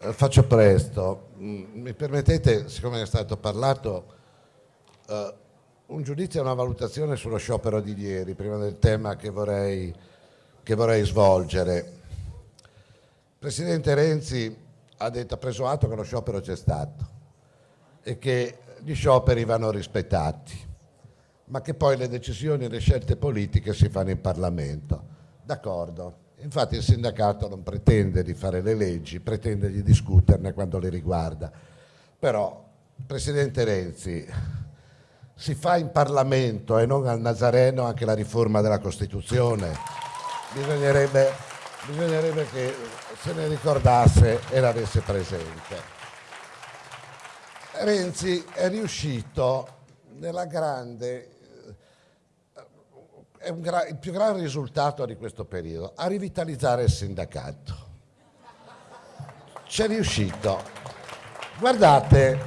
Faccio presto. Mm, Mi permettete, siccome è stato parlato, eh, un giudizio e una valutazione sullo sciopero di ieri, prima del tema che vorrei, che vorrei svolgere. Il Presidente Renzi ha, detto, ha preso atto che lo sciopero c'è stato e che gli scioperi vanno rispettati, ma che poi le decisioni e le scelte politiche si fanno in Parlamento. D'accordo. Infatti il sindacato non pretende di fare le leggi, pretende di discuterne quando le riguarda. Però, Presidente Renzi, si fa in Parlamento e non al Nazareno anche la riforma della Costituzione. Bisognerebbe, bisognerebbe che se ne ricordasse e l'avesse presente. Renzi è riuscito nella grande è il più grande risultato di questo periodo, a rivitalizzare il sindacato. C'è riuscito. Guardate,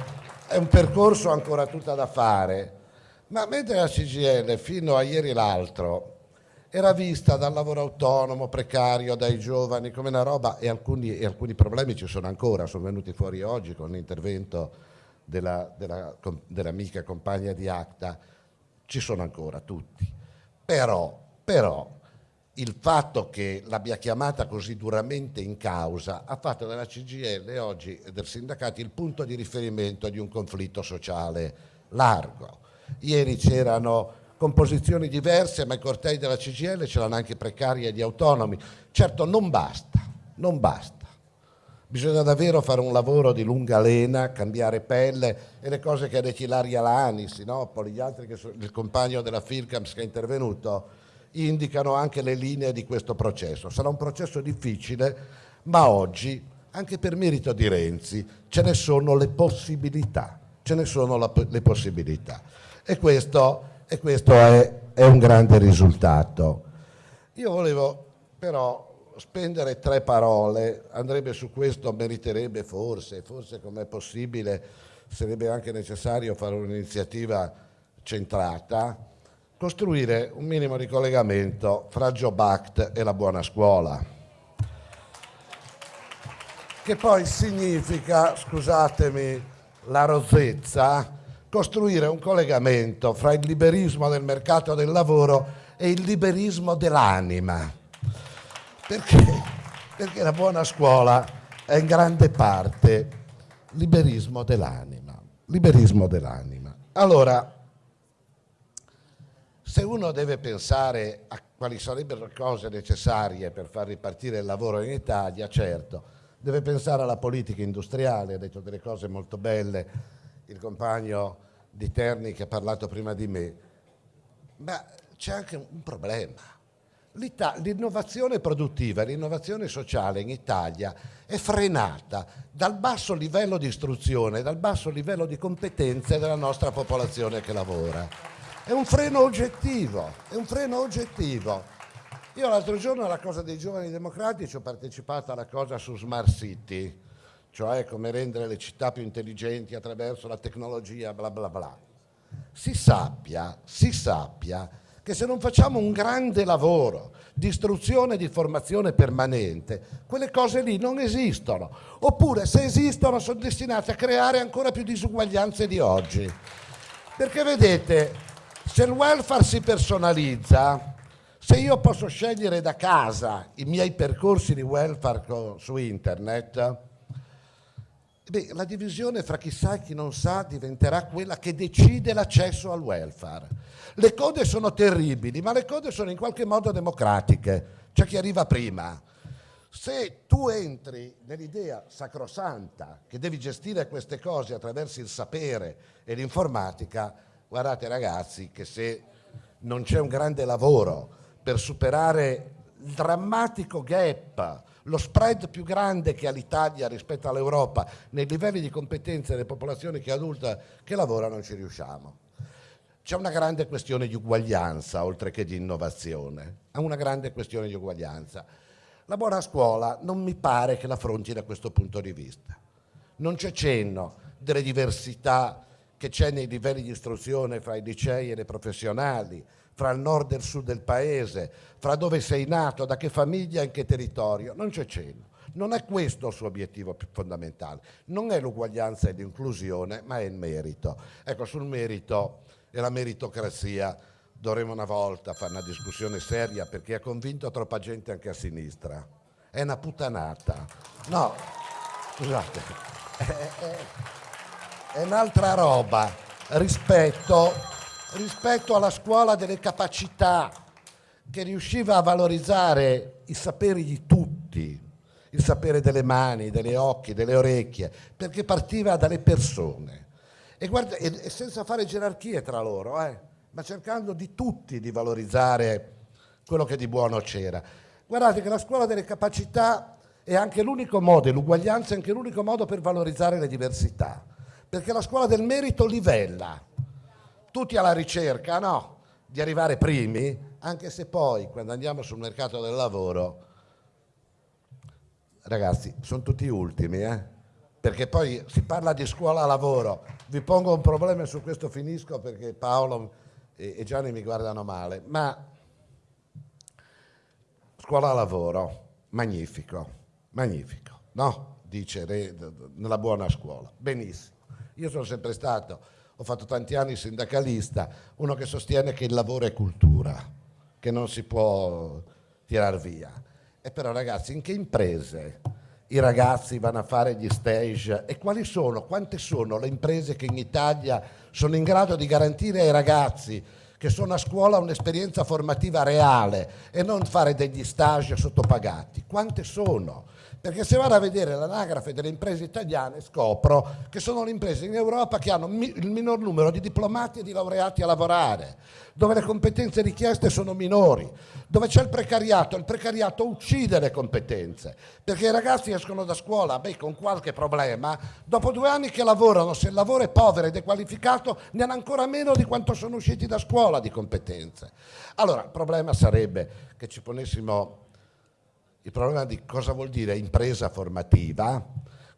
è un percorso ancora tutto da fare, ma mentre la CGL fino a ieri l'altro era vista dal lavoro autonomo, precario, dai giovani come una roba e alcuni, e alcuni problemi ci sono ancora, sono venuti fuori oggi con l'intervento della, dell'amica compagna di Acta, ci sono ancora tutti. Però, però, il fatto che l'abbia chiamata così duramente in causa ha fatto della CGL oggi e del sindacato il punto di riferimento di un conflitto sociale largo. Ieri c'erano composizioni diverse, ma i cortei della CGL c'erano anche precari e gli autonomi. Certo non basta, non basta. Bisogna davvero fare un lavoro di lunga lena, cambiare pelle e le cose che ha detto Ilaria Lani, Sinopoli, gli altri che sono, il compagno della Filcams che è intervenuto, indicano anche le linee di questo processo. Sarà un processo difficile, ma oggi, anche per merito di Renzi, ce ne sono le possibilità. Ce ne sono la, le possibilità. E questo, e questo è, è un grande risultato. Io volevo però spendere tre parole, andrebbe su questo, meriterebbe forse, forse com'è possibile, sarebbe anche necessario fare un'iniziativa centrata, costruire un minimo di collegamento fra Job Act e la buona scuola. Che poi significa, scusatemi la rozzezza, costruire un collegamento fra il liberismo del mercato del lavoro e il liberismo dell'anima perché? Perché la buona scuola è in grande parte liberismo dell'anima. Liberismo dell'anima. Allora, se uno deve pensare a quali sarebbero le cose necessarie per far ripartire il lavoro in Italia, certo, deve pensare alla politica industriale, ha detto delle cose molto belle il compagno di Terni che ha parlato prima di me, ma c'è anche un problema L'innovazione produttiva l'innovazione sociale in Italia è frenata dal basso livello di istruzione, dal basso livello di competenze della nostra popolazione che lavora. È un freno oggettivo, è un freno oggettivo. Io l'altro giorno alla cosa dei giovani democratici ho partecipato alla cosa su Smart City, cioè come rendere le città più intelligenti attraverso la tecnologia, bla bla bla. Si sappia, si sappia che se non facciamo un grande lavoro di istruzione e di formazione permanente, quelle cose lì non esistono. Oppure se esistono sono destinate a creare ancora più disuguaglianze di oggi. Perché vedete, se il welfare si personalizza, se io posso scegliere da casa i miei percorsi di welfare su internet, beh, la divisione fra chi sa e chi non sa diventerà quella che decide l'accesso al welfare. Le code sono terribili, ma le code sono in qualche modo democratiche, c'è chi arriva prima. Se tu entri nell'idea sacrosanta che devi gestire queste cose attraverso il sapere e l'informatica, guardate ragazzi che se non c'è un grande lavoro per superare il drammatico gap, lo spread più grande che ha l'Italia rispetto all'Europa nei livelli di competenze delle popolazioni che adulta che lavora non ci riusciamo. C'è una grande questione di uguaglianza oltre che di innovazione, è una grande questione di uguaglianza. La buona scuola non mi pare che l'affronti da questo punto di vista. Non c'è cenno delle diversità che c'è nei livelli di istruzione fra i licei e le professionali, fra il nord e il sud del paese, fra dove sei nato, da che famiglia in che territorio. Non c'è cenno. Non è questo il suo obiettivo più fondamentale. Non è l'uguaglianza e l'inclusione, ma è il merito. Ecco, sul merito e la meritocrazia dovremo una volta fare una discussione seria perché ha convinto troppa gente anche a sinistra. È una puttanata. No, scusate, è, è, è un'altra roba rispetto, rispetto alla scuola delle capacità che riusciva a valorizzare i saperi di tutti, il sapere delle mani, degli occhi, delle orecchie, perché partiva dalle persone. E, guarda, e senza fare gerarchie tra loro, eh, ma cercando di tutti di valorizzare quello che di buono c'era. Guardate che la scuola delle capacità è anche l'unico modo, e l'uguaglianza è anche l'unico modo per valorizzare le diversità, perché la scuola del merito livella, tutti alla ricerca, no, di arrivare primi, anche se poi quando andiamo sul mercato del lavoro, ragazzi, sono tutti ultimi, eh? perché poi si parla di scuola lavoro. Vi pongo un problema e su questo finisco perché Paolo e Gianni mi guardano male, ma scuola lavoro, magnifico, magnifico, no? Dice nella buona scuola, benissimo. Io sono sempre stato, ho fatto tanti anni sindacalista, uno che sostiene che il lavoro è cultura, che non si può tirar via. E però ragazzi, in che imprese i ragazzi vanno a fare gli stage e quali sono, quante sono le imprese che in Italia sono in grado di garantire ai ragazzi che sono a scuola un'esperienza formativa reale e non fare degli stage sottopagati. Quante sono? Perché se vado a vedere l'anagrafe delle imprese italiane scopro che sono le imprese in Europa che hanno il minor numero di diplomati e di laureati a lavorare, dove le competenze richieste sono minori, dove c'è il precariato, il precariato uccide le competenze, perché i ragazzi escono da scuola beh, con qualche problema, dopo due anni che lavorano, se il lavoro è povero e dequalificato, ne hanno ancora meno di quanto sono usciti da scuola di competenze. Allora, il problema sarebbe che ci ponessimo il problema di cosa vuol dire impresa formativa,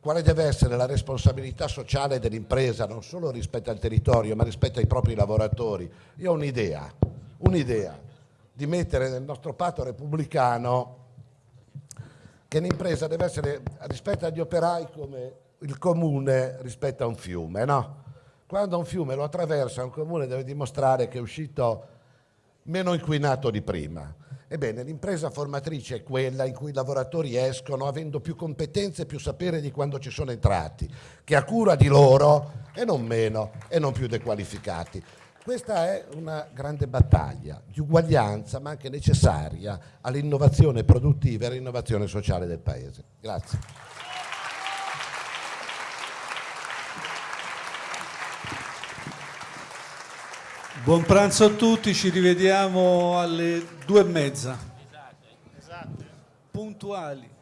quale deve essere la responsabilità sociale dell'impresa non solo rispetto al territorio ma rispetto ai propri lavoratori. Io ho un'idea, un'idea di mettere nel nostro patto repubblicano che l'impresa deve essere rispetto agli operai come il comune rispetto a un fiume, no? Quando un fiume lo attraversa, un comune deve dimostrare che è uscito meno inquinato di prima. Ebbene, l'impresa formatrice è quella in cui i lavoratori escono avendo più competenze e più sapere di quando ci sono entrati, che ha cura di loro e non meno e non più dequalificati. Questa è una grande battaglia di uguaglianza, ma anche necessaria all'innovazione produttiva e all'innovazione sociale del Paese. Grazie. Buon pranzo a tutti, ci rivediamo alle due e mezza. Puntuali. Ciao cara.